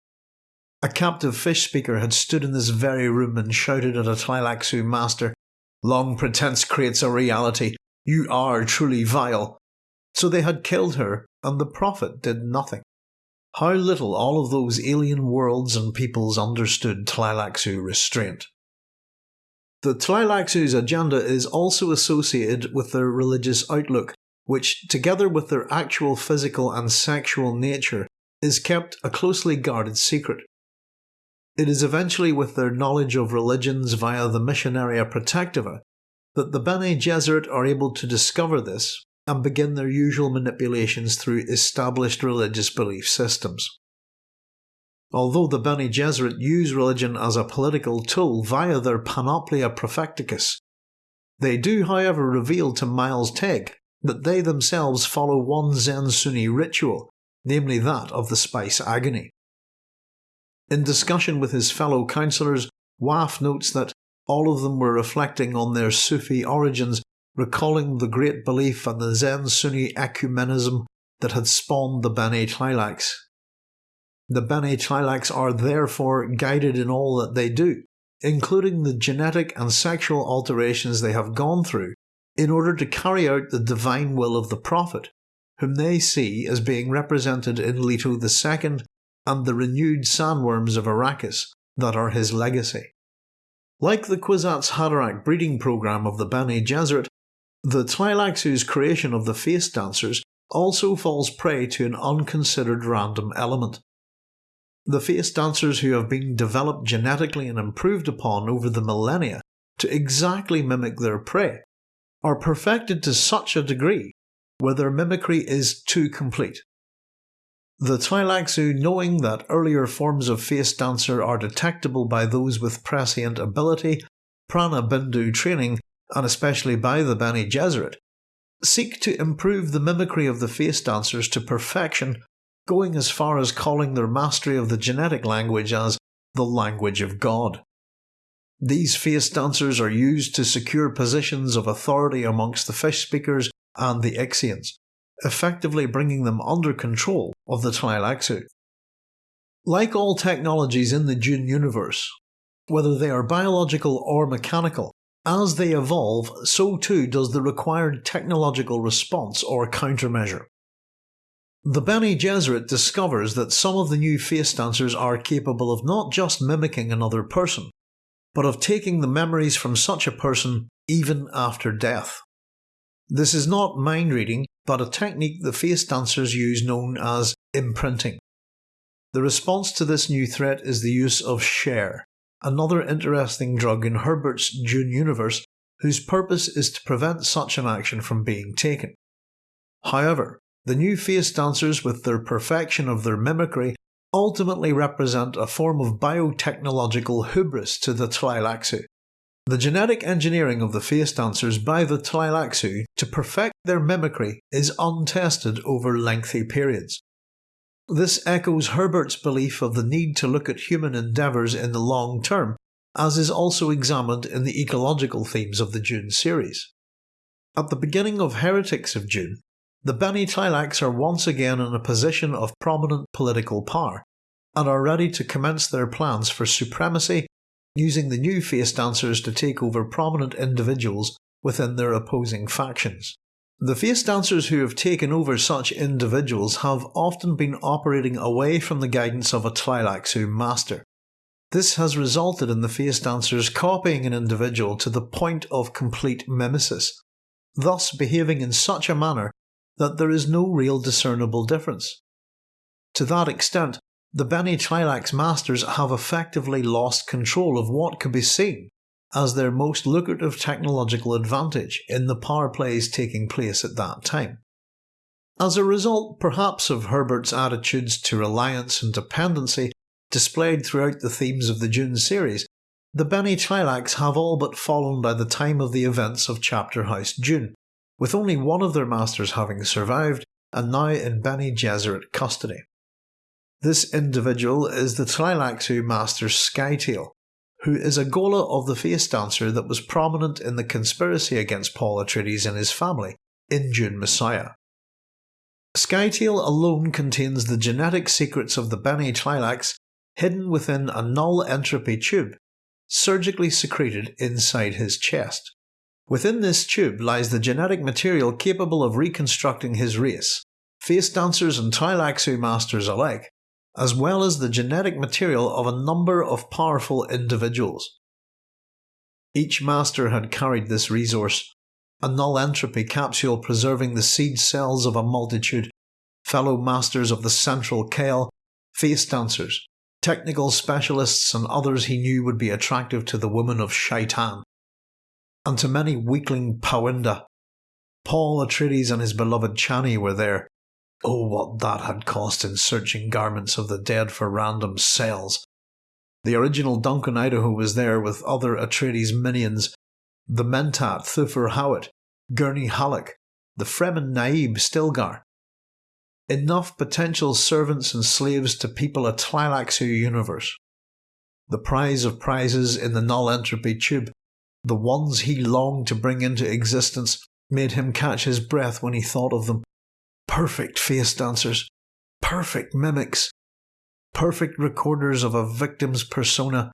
A captive fish speaker had stood in this very room and shouted at a Tleilaxu master, Long pretense creates a reality. You are truly vile. So they had killed her, and the prophet did nothing. How little all of those alien worlds and peoples understood Tleilaxu restraint. The Tleilaxu's agenda is also associated with their religious outlook, which, together with their actual physical and sexual nature, is kept a closely guarded secret. It is eventually with their knowledge of religions via the Missionaria Protectiva that the Bene Gesserit are able to discover this and begin their usual manipulations through established religious belief systems. Although the Bene Gesserit use religion as a political tool via their Panoplia Propheticus, they do however reveal to Miles Teg that they themselves follow one Zen Sunni ritual, namely that of the spice agony. In discussion with his fellow councillors, Waff notes that all of them were reflecting on their Sufi origins, recalling the great belief and the Zen Sunni ecumenism that had spawned the Bene Tleilax. The Bene Tleilax are therefore guided in all that they do, including the genetic and sexual alterations they have gone through in order to carry out the divine will of the Prophet, whom they see as being represented in Leto II and the renewed sandworms of Arrakis that are his legacy. Like the Kwisatz Haderach breeding program of the Bene Gesserit, the Tleilaxu's creation of the face dancers also falls prey to an unconsidered random element. The face dancers who have been developed genetically and improved upon over the millennia to exactly mimic their prey are perfected to such a degree where their mimicry is too complete. The Tleilaxu, knowing that earlier forms of face dancer are detectable by those with prescient ability, prana bindu training, and especially by the Bene Gesserit, seek to improve the mimicry of the face dancers to perfection, going as far as calling their mastery of the genetic language as the language of God. These face dancers are used to secure positions of authority amongst the fish speakers and the Ixians, effectively bringing them under control of the Tleilaxu. Like all technologies in the Dune universe, whether they are biological or mechanical, as they evolve, so too does the required technological response or countermeasure. The Bene Gesserit discovers that some of the new face dancers are capable of not just mimicking another person, but of taking the memories from such a person even after death. This is not mind reading, but a technique the face dancers use known as imprinting. The response to this new threat is the use of Shere, another interesting drug in Herbert's Dune universe whose purpose is to prevent such an action from being taken. However, the new face dancers, with their perfection of their mimicry, ultimately represent a form of biotechnological hubris to the Tleilaxu. The genetic engineering of the face dancers by the Tleilaxu to perfect their mimicry is untested over lengthy periods. This echoes Herbert's belief of the need to look at human endeavours in the long term, as is also examined in the ecological themes of the Dune series. At the beginning of Heretics of Dune, the Bene Tleilax are once again in a position of prominent political power, and are ready to commence their plans for supremacy, using the new face dancers to take over prominent individuals within their opposing factions. The face dancers who have taken over such individuals have often been operating away from the guidance of a Tleilaxu master. This has resulted in the face dancers copying an individual to the point of complete mimesis, thus behaving in such a manner that there is no real discernible difference. To that extent, the Bene Tleilax masters have effectively lost control of what could be seen as their most lucrative technological advantage in the power plays taking place at that time. As a result, perhaps, of Herbert's attitudes to reliance and dependency displayed throughout the themes of the Dune series, the Bene Tleilax have all but fallen by the time of the events of Chapter House Dune, with only one of their masters having survived and now in Bene Gesserit custody. This individual is the Tleilaxu master Scytale, who is a Ghola of the face dancer that was prominent in the conspiracy against Paul Atreides and his family in Dune Messiah. Scytale alone contains the genetic secrets of the Bene Tleilax hidden within a null entropy tube, surgically secreted inside his chest. Within this tube lies the genetic material capable of reconstructing his race, face dancers and Tleilaxu masters alike, as well as the genetic material of a number of powerful individuals. Each master had carried this resource, a null entropy capsule preserving the seed cells of a multitude, fellow masters of the central Kehl, face dancers, technical specialists and others he knew would be attractive to the woman of Shaitan, and to many weakling Powindah. Paul Atreides and his beloved Chani were there, Oh, what that had cost in searching garments of the dead for random cells. The original Duncan Idaho was there with other Atreides minions, the Mentat Thufir Hawat, Gurney Halleck, the Fremen Naib Stilgar. Enough potential servants and slaves to people a Tleilaxu universe. The prize of prizes in the null entropy tube, the ones he longed to bring into existence, made him catch his breath when he thought of them. Perfect face dancers, perfect mimics, perfect recorders of a victim's persona,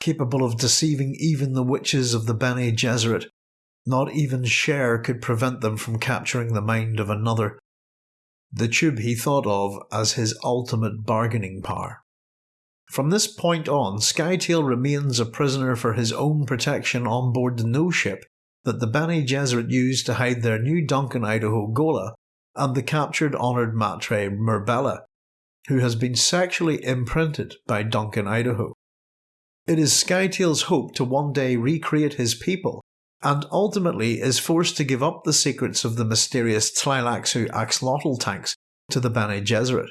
capable of deceiving even the witches of the Bene Gesserit. Not even Shere could prevent them from capturing the mind of another. The tube he thought of as his ultimate bargaining power. From this point on, Scytale remains a prisoner for his own protection on board the no ship that the Bene Gesserit used to hide their new Duncan Idaho Ghola and the captured honoured matre Murbella, who has been sexually imprinted by Duncan Idaho. It is Scytale's hope to one day recreate his people, and ultimately is forced to give up the secrets of the mysterious Tleilaxu axolotl tanks to the Bene Gesserit.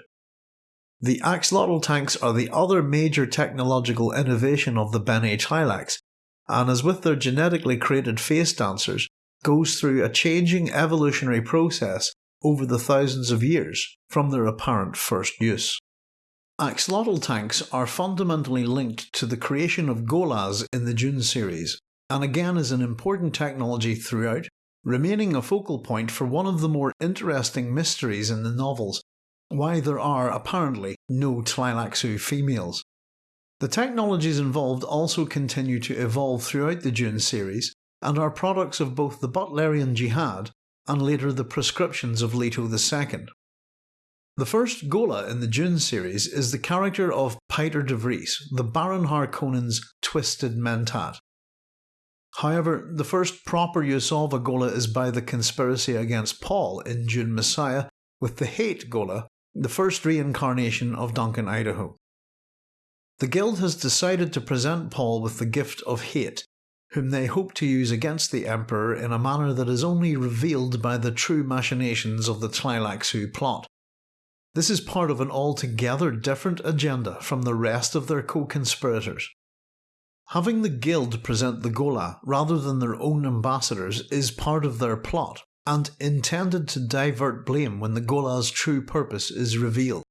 The axolotl tanks are the other major technological innovation of the Bene Tleilax, and as with their genetically created face dancers, goes through a changing evolutionary process over the thousands of years from their apparent first use. Axolotl tanks are fundamentally linked to the creation of Gholas in the Dune series, and again is an important technology throughout, remaining a focal point for one of the more interesting mysteries in the novels why there are apparently no Tleilaxu females. The technologies involved also continue to evolve throughout the Dune series and are products of both the Butlerian Jihad and later the prescriptions of Leto II. The first Ghola in the Dune series is the character of Piter de Vries, the Baron Harkonnen's twisted mentat. However, the first proper use of a Ghola is by the conspiracy against Paul in Dune Messiah, with the Hayt Ghola, the first reincarnation of Duncan Idaho. The Guild has decided to present Paul with the gift of Hayt, whom they hope to use against the Emperor in a manner that is only revealed by the true machinations of the Tleilaxu plot. This is part of an altogether different agenda from the rest of their co-conspirators. Having the Guild present the Ghola rather than their own ambassadors is part of their plot, and intended to divert blame when the Ghola's true purpose is revealed.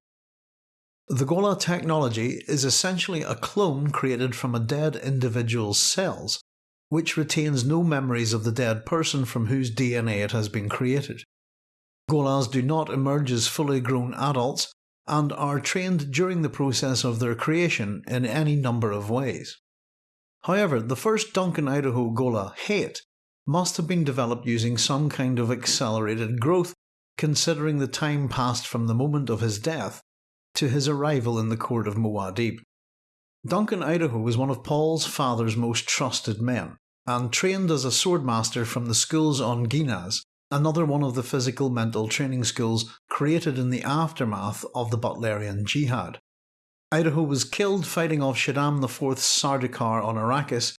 The Gola technology is essentially a clone created from a dead individual's cells, which retains no memories of the dead person from whose DNA it has been created. Gholas do not emerge as fully grown adults and are trained during the process of their creation in any number of ways. However, the first Duncan Idaho Ghola Hayt, must have been developed using some kind of accelerated growth, considering the time passed from the moment of his death to his arrival in the court of Muad'Dib. Duncan Idaho was one of Paul's father's most trusted men, and trained as a swordmaster from the schools on Ginaz, another one of the physical mental training schools created in the aftermath of the Butlerian Jihad. Idaho was killed fighting off Shaddam IV's Sardaukar on Arrakis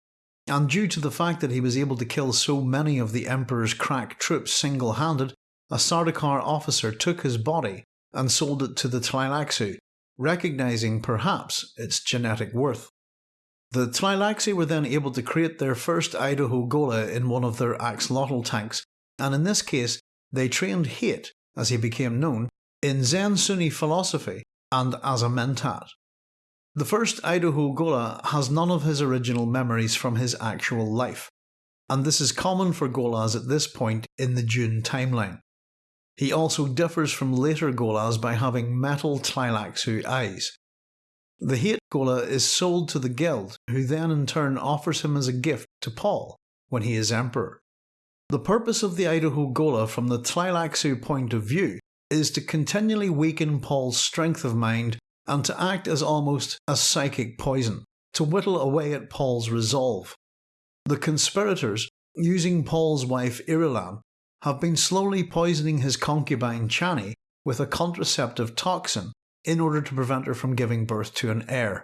and due to the fact that he was able to kill so many of the Emperor's crack troops single handed, a Sardaukar officer took his body and sold it to the Tleilaxu, recognising perhaps its genetic worth. The Tleilaxu were then able to create their first Idaho Ghola in one of their axolotl tanks, and in this case they trained Hayt, as he became known, in Zen Sunni philosophy and as a mentat. The first Idaho Ghola has none of his original memories from his actual life, and this is common for Gholas at this point in the Dune timeline. He also differs from later Gholas by having metal Tleilaxu eyes. The Hayt Ghola is sold to the Guild, who then in turn offers him as a gift to Paul when he is Emperor. The purpose of the Idaho Ghola from the Tleilaxu point of view is to continually weaken Paul's strength of mind and to act as almost a psychic poison, to whittle away at Paul's resolve. The conspirators, using Paul's wife Irulan, have been slowly poisoning his concubine Chani with a contraceptive toxin in order to prevent her from giving birth to an heir.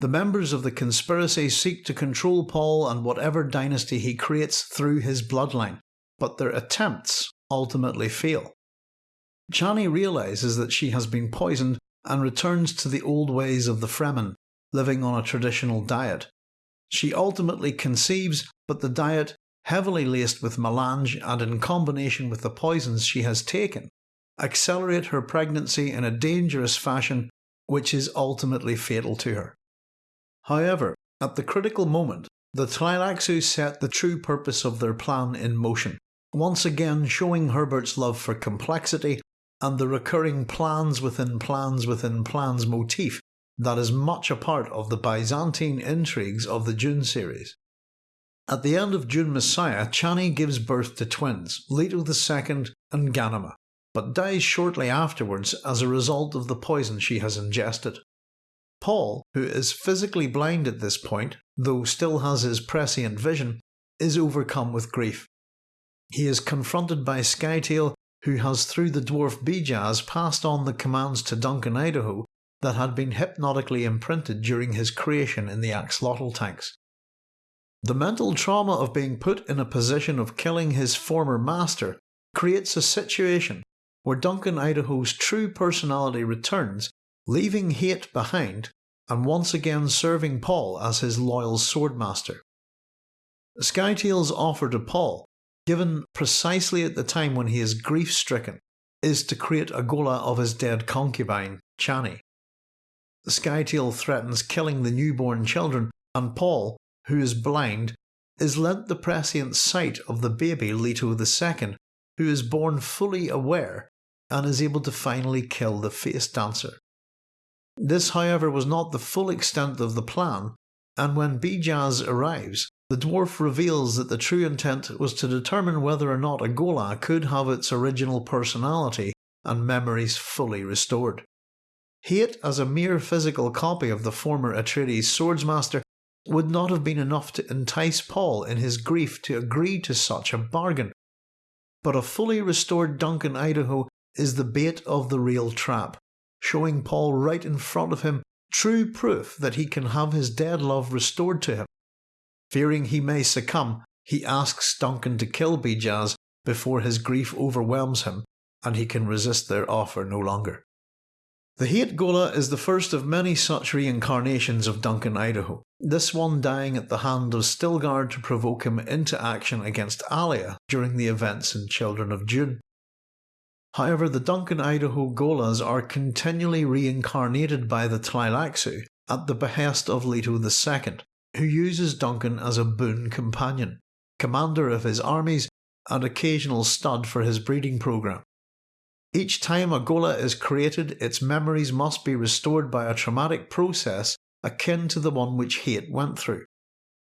The members of the conspiracy seek to control Paul and whatever dynasty he creates through his bloodline, but their attempts ultimately fail. Chani realises that she has been poisoned and returns to the old ways of the Fremen, living on a traditional diet. She ultimately conceives, but the diet heavily laced with melange and in combination with the poisons she has taken, accelerate her pregnancy in a dangerous fashion which is ultimately fatal to her. However, at the critical moment, the Tleilaxu set the true purpose of their plan in motion, once again showing Herbert's love for complexity and the recurring plans within plans within plans motif that is much a part of the Byzantine intrigues of the Dune series. At the end of Dune Messiah, Chani gives birth to twins, Leto II and Ghanima, but dies shortly afterwards as a result of the poison she has ingested. Paul, who is physically blind at this point, though still has his prescient vision, is overcome with grief. He is confronted by Scytale, who has through the dwarf Bijaz passed on the commands to Duncan Idaho that had been hypnotically imprinted during his creation in the axolotl tanks. The mental trauma of being put in a position of killing his former master creates a situation where Duncan Idaho's true personality returns, leaving Hayt behind and once again serving Paul as his loyal swordmaster. Scytale's offer to Paul, given precisely at the time when he is grief stricken, is to create a ghola of his dead concubine, Chani. Scytale threatens killing the newborn children, and Paul, who is blind, is lent the prescient sight of the baby Leto II, who is born fully aware and is able to finally kill the face dancer. This, however, was not the full extent of the plan, and when Bijaz arrives, the dwarf reveals that the true intent was to determine whether or not a ghola could have its original personality and memories fully restored. Hayt as a mere physical copy of the former Atreides swordsmaster would not have been enough to entice Paul in his grief to agree to such a bargain. But a fully restored Duncan Idaho is the bait of the real trap, showing Paul right in front of him true proof that he can have his dead love restored to him. Fearing he may succumb, he asks Duncan to kill Bijaz before his grief overwhelms him and he can resist their offer no longer. The Hayt Ghola is the first of many such reincarnations of Duncan Idaho, this one dying at the hand of Stilgar to provoke him into action against Alia during the events in Children of Dune. However, the Duncan Idaho Gholas are continually reincarnated by the Tleilaxu at the behest of Leto II, who uses Duncan as a boon companion, commander of his armies, and occasional stud for his breeding program. Each time a ghola is created, its memories must be restored by a traumatic process akin to the one which Hayt went through.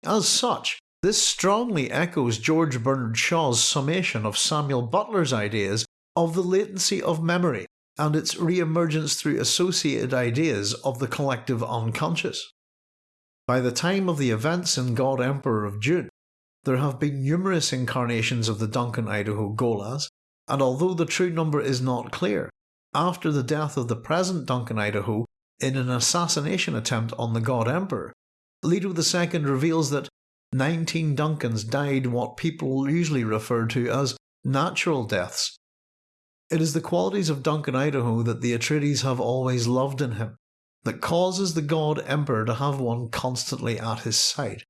As such, this strongly echoes George Bernard Shaw's summation of Samuel Butler's ideas of the latency of memory and its re-emergence through associated ideas of the collective unconscious. By the time of the events in God Emperor of Dune, there have been numerous incarnations of the Duncan Idaho Gholas, and although the true number is not clear, after the death of the present Duncan Idaho in an assassination attempt on the God Emperor, Leto II reveals that 19 Duncans died what people usually refer to as natural deaths. It is the qualities of Duncan Idaho that the Atreides have always loved in him, that causes the God Emperor to have one constantly at his side.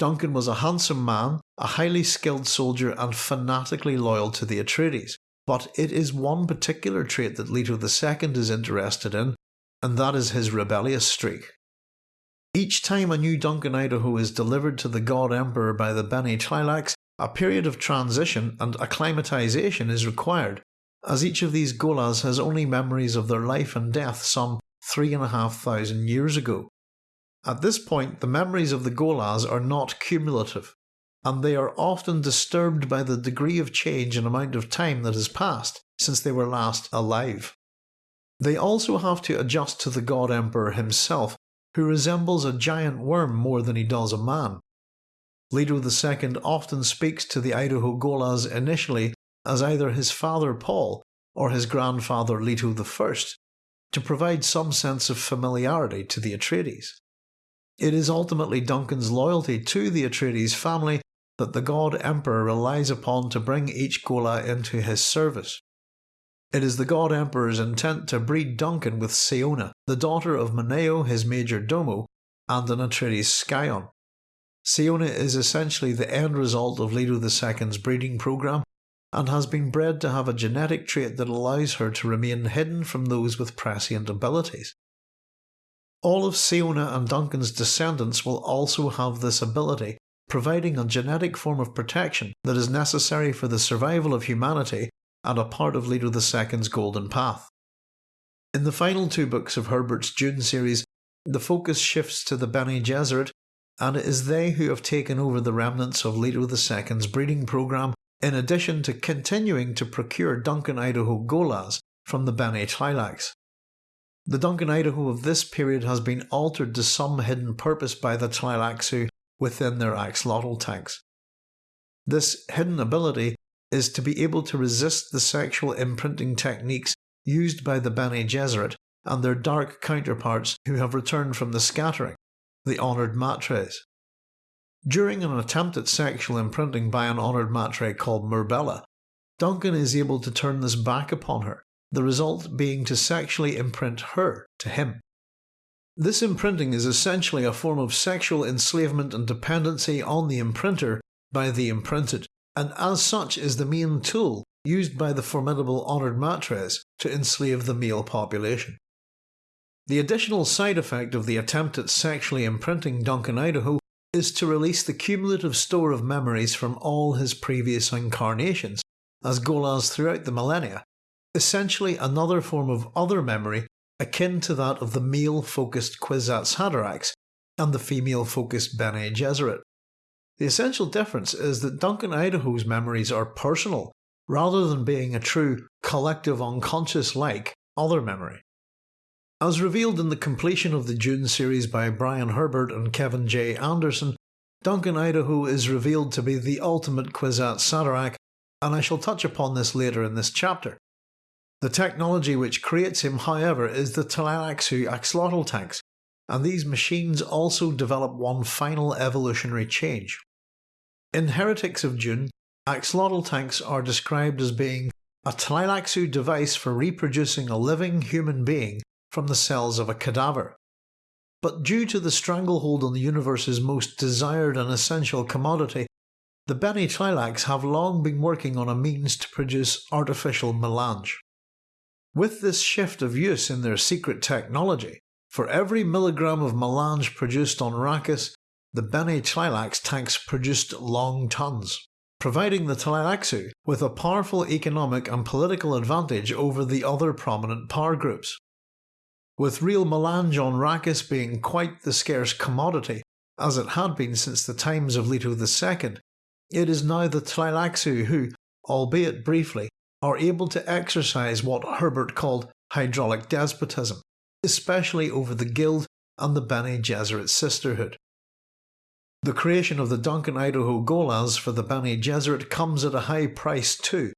Duncan was a handsome man, a highly skilled soldier, and fanatically loyal to the Atreides. But it is one particular trait that Leto II is interested in, and that is his rebellious streak. Each time a new Duncan Idaho is delivered to the God Emperor by the Bene Tleilax, a period of transition and acclimatization is required, as each of these Gholas has only memories of their life and death some three and a half thousand years ago. At this point, the memories of the Gholas are not cumulative, and they are often disturbed by the degree of change and amount of time that has passed since they were last alive. They also have to adjust to the God Emperor himself, who resembles a giant worm more than he does a man. Leto II often speaks to the Idaho Gholas initially as either his father Paul or his grandfather Leto I, to provide some sense of familiarity to the Atreides. It is ultimately Duncan's loyalty to the Atreides family that the God Emperor relies upon to bring each Ghola into his service. It is the God Emperor's intent to breed Duncan with Siona, the daughter of Moneo, his major domo, and an Atreides scion. Siona is essentially the end result of Leto II's breeding program and has been bred to have a genetic trait that allows her to remain hidden from those with prescient abilities. All of Siona and Duncan's descendants will also have this ability, providing a genetic form of protection that is necessary for the survival of humanity and a part of Leto II's golden path. In the final two books of Herbert's Dune series, the focus shifts to the Bene Gesserit, and it is they who have taken over the remnants of Leto II's breeding program in addition to continuing to procure Duncan Idaho Gholas from the Bene Tleilax. The Duncan Idaho of this period has been altered to some hidden purpose by the Tleilaxu within their axolotl tanks. This hidden ability is to be able to resist the sexual imprinting techniques used by the Bene Gesserit and their dark counterparts who have returned from the scattering, the honoured matres. During an attempt at sexual imprinting by an honoured matre called Murbella, Duncan is able to turn this back upon her, the result being to sexually imprint her to him. This imprinting is essentially a form of sexual enslavement and dependency on the imprinter by the imprinted, and as such is the main tool used by the formidable honoured matres to enslave the male population. The additional side effect of the attempt at sexually imprinting Duncan Idaho is to release the cumulative store of memories from all his previous incarnations as Gholas throughout the millennia, essentially another form of other memory akin to that of the male-focused Kwisatz Haderachs and the female-focused Bene Gesserit. The essential difference is that Duncan Idaho's memories are personal, rather than being a true collective unconscious like other memory. As revealed in the completion of the Dune series by Brian Herbert and Kevin J. Anderson, Duncan Idaho is revealed to be the ultimate Kwisatz Haderach, and I shall touch upon this later in this chapter. The technology which creates him, however, is the Tleilaxu axolotl tanks, and these machines also develop one final evolutionary change. In Heretics of Dune, axolotl tanks are described as being a Tleilaxu device for reproducing a living human being from the cells of a cadaver. But due to the stranglehold on the universe's most desired and essential commodity, the Bene Tleilax have long been working on a means to produce artificial melange. With this shift of use in their secret technology, for every milligram of melange produced on Arrakis, the Bene Tleilax tanks produced long tons, providing the Tleilaxu with a powerful economic and political advantage over the other prominent power groups. With real melange on Arrakis being quite the scarce commodity, as it had been since the times of Leto II, it is now the Tleilaxu who, albeit briefly, are able to exercise what Herbert called hydraulic despotism, especially over the Guild and the Bene Gesserit sisterhood. The creation of the Duncan Idaho Gholas for the Bene Gesserit comes at a high price too,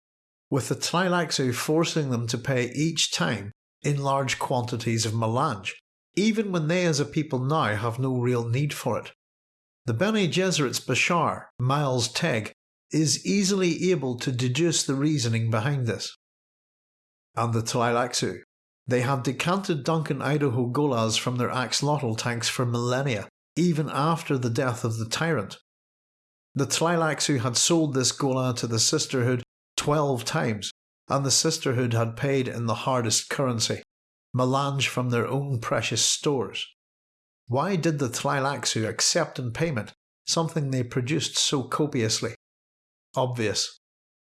with the Tleilaxu forcing them to pay each time in large quantities of melange, even when they as a people now have no real need for it. The Bene Gesserit's Bashar, Miles Teg, is easily able to deduce the reasoning behind this. And the Tleilaxu. They had decanted Duncan Idaho Gholas from their axolotl tanks for millennia, even after the death of the tyrant. The Tleilaxu had sold this Ghola to the Sisterhood twelve times, and the sisterhood had paid in the hardest currency, melange from their own precious stores. Why did the Tleilaxu accept in payment something they produced so copiously? Obvious.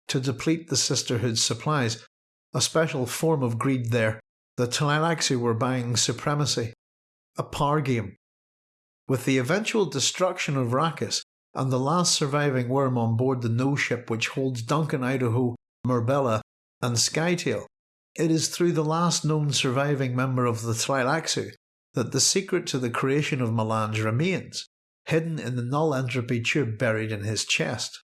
To deplete the sisterhood's supplies, a special form of greed there, the Tleilaxu were buying supremacy. A par game. With the eventual destruction of Arrakis and the last surviving worm on board the no ship which holds Duncan Idaho, Murbella, and Scytale, it is through the last known surviving member of the Tleilaxu that the secret to the creation of melange remains, hidden in the null entropy tube buried in his chest.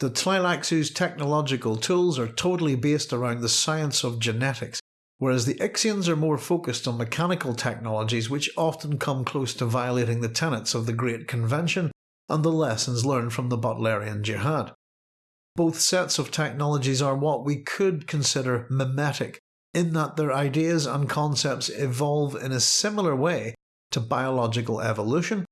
The Tleilaxu's technological tools are totally based around the science of genetics, whereas the Ixians are more focused on mechanical technologies which often come close to violating the tenets of the Great Convention and the lessons learned from the Butlerian Jihad. Both sets of technologies are what we could consider mimetic, in that their ideas and concepts evolve in a similar way to biological evolution,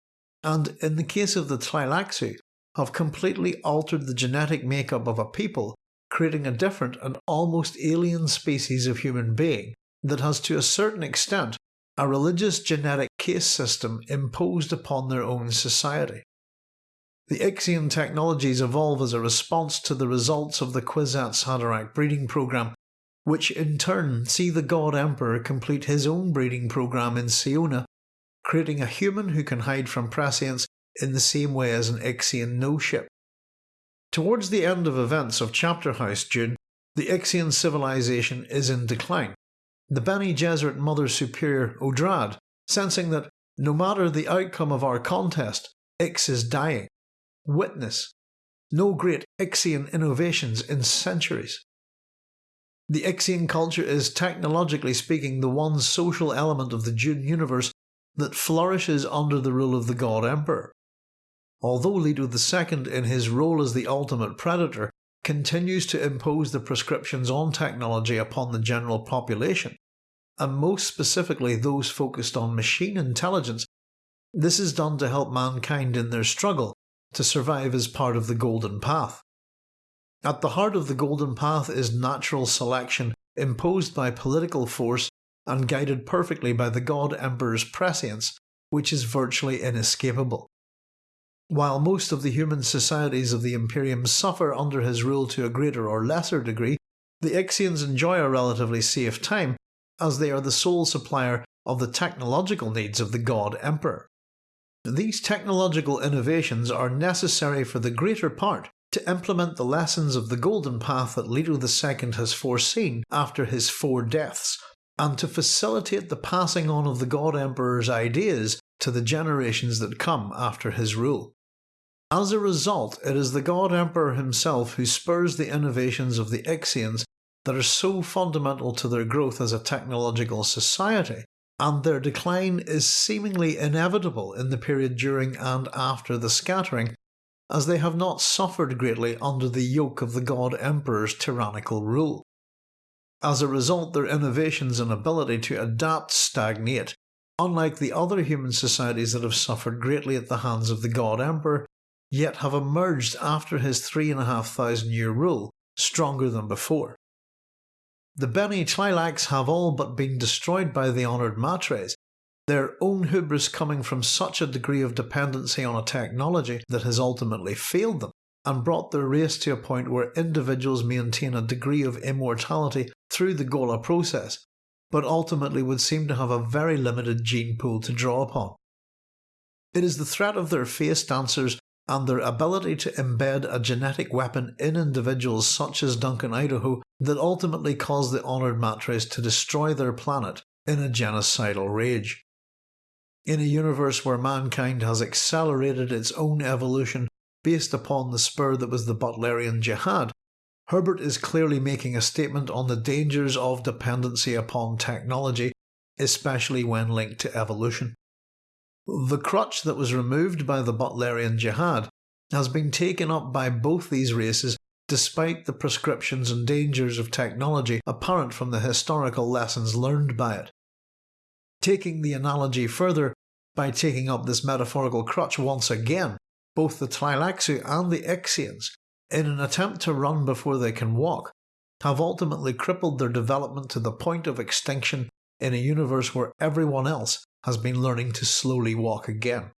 and in the case of the Tleilaxu, have completely altered the genetic makeup of a people, creating a different and almost alien species of human being that has to a certain extent a religious genetic caste system imposed upon their own society. The Ixian technologies evolve as a response to the results of the Kwisatz Haderach breeding program, which in turn see the God Emperor complete his own breeding program in Siona, creating a human who can hide from prescience in the same way as an Ixian no-ship. Towards the end of events of Chapter House Dune, the Ixian civilization is in decline. The Bene Gesserit Mother Superior Odrad, sensing that no matter the outcome of our contest, Ix is dying. Witness no great Ixian innovations in centuries. The Ixian culture is technologically speaking the one social element of the Dune universe that flourishes under the rule of the God Emperor. Although Leto II in his role as the ultimate predator continues to impose the prescriptions on technology upon the general population, and most specifically those focused on machine intelligence, this is done to help mankind in their struggle to survive as part of the Golden Path. At the heart of the Golden Path is natural selection imposed by political force and guided perfectly by the God Emperor's prescience, which is virtually inescapable. While most of the human societies of the Imperium suffer under his rule to a greater or lesser degree, the Ixians enjoy a relatively safe time as they are the sole supplier of the technological needs of the God Emperor. These technological innovations are necessary for the greater part to implement the lessons of the Golden Path that Leto II has foreseen after his four deaths, and to facilitate the passing on of the God Emperor's ideas to the generations that come after his rule. As a result, it is the God Emperor himself who spurs the innovations of the Ixians that are so fundamental to their growth as a technological society, and their decline is seemingly inevitable in the period during and after the scattering, as they have not suffered greatly under the yoke of the God Emperor's tyrannical rule. As a result, their innovations and ability to adapt stagnate, unlike the other human societies that have suffered greatly at the hands of the God Emperor, yet have emerged after his three and a half thousand year rule stronger than before. The Bene Tleilax have all but been destroyed by the honoured Matres, their own hubris coming from such a degree of dependency on a technology that has ultimately failed them, and brought their race to a point where individuals maintain a degree of immortality through the Ghola process, but ultimately would seem to have a very limited gene pool to draw upon. It is the threat of their face dancers and their ability to embed a genetic weapon in individuals such as Duncan Idaho that ultimately caused the Honoured Matres to destroy their planet in a genocidal rage. In a universe where mankind has accelerated its own evolution based upon the spur that was the Butlerian Jihad, Herbert is clearly making a statement on the dangers of dependency upon technology, especially when linked to evolution. The crutch that was removed by the Butlerian Jihad has been taken up by both these races despite the prescriptions and dangers of technology apparent from the historical lessons learned by it. Taking the analogy further, by taking up this metaphorical crutch once again, both the Tleilaxu and the Ixians, in an attempt to run before they can walk, have ultimately crippled their development to the point of extinction in a universe where everyone else has been learning to slowly walk again.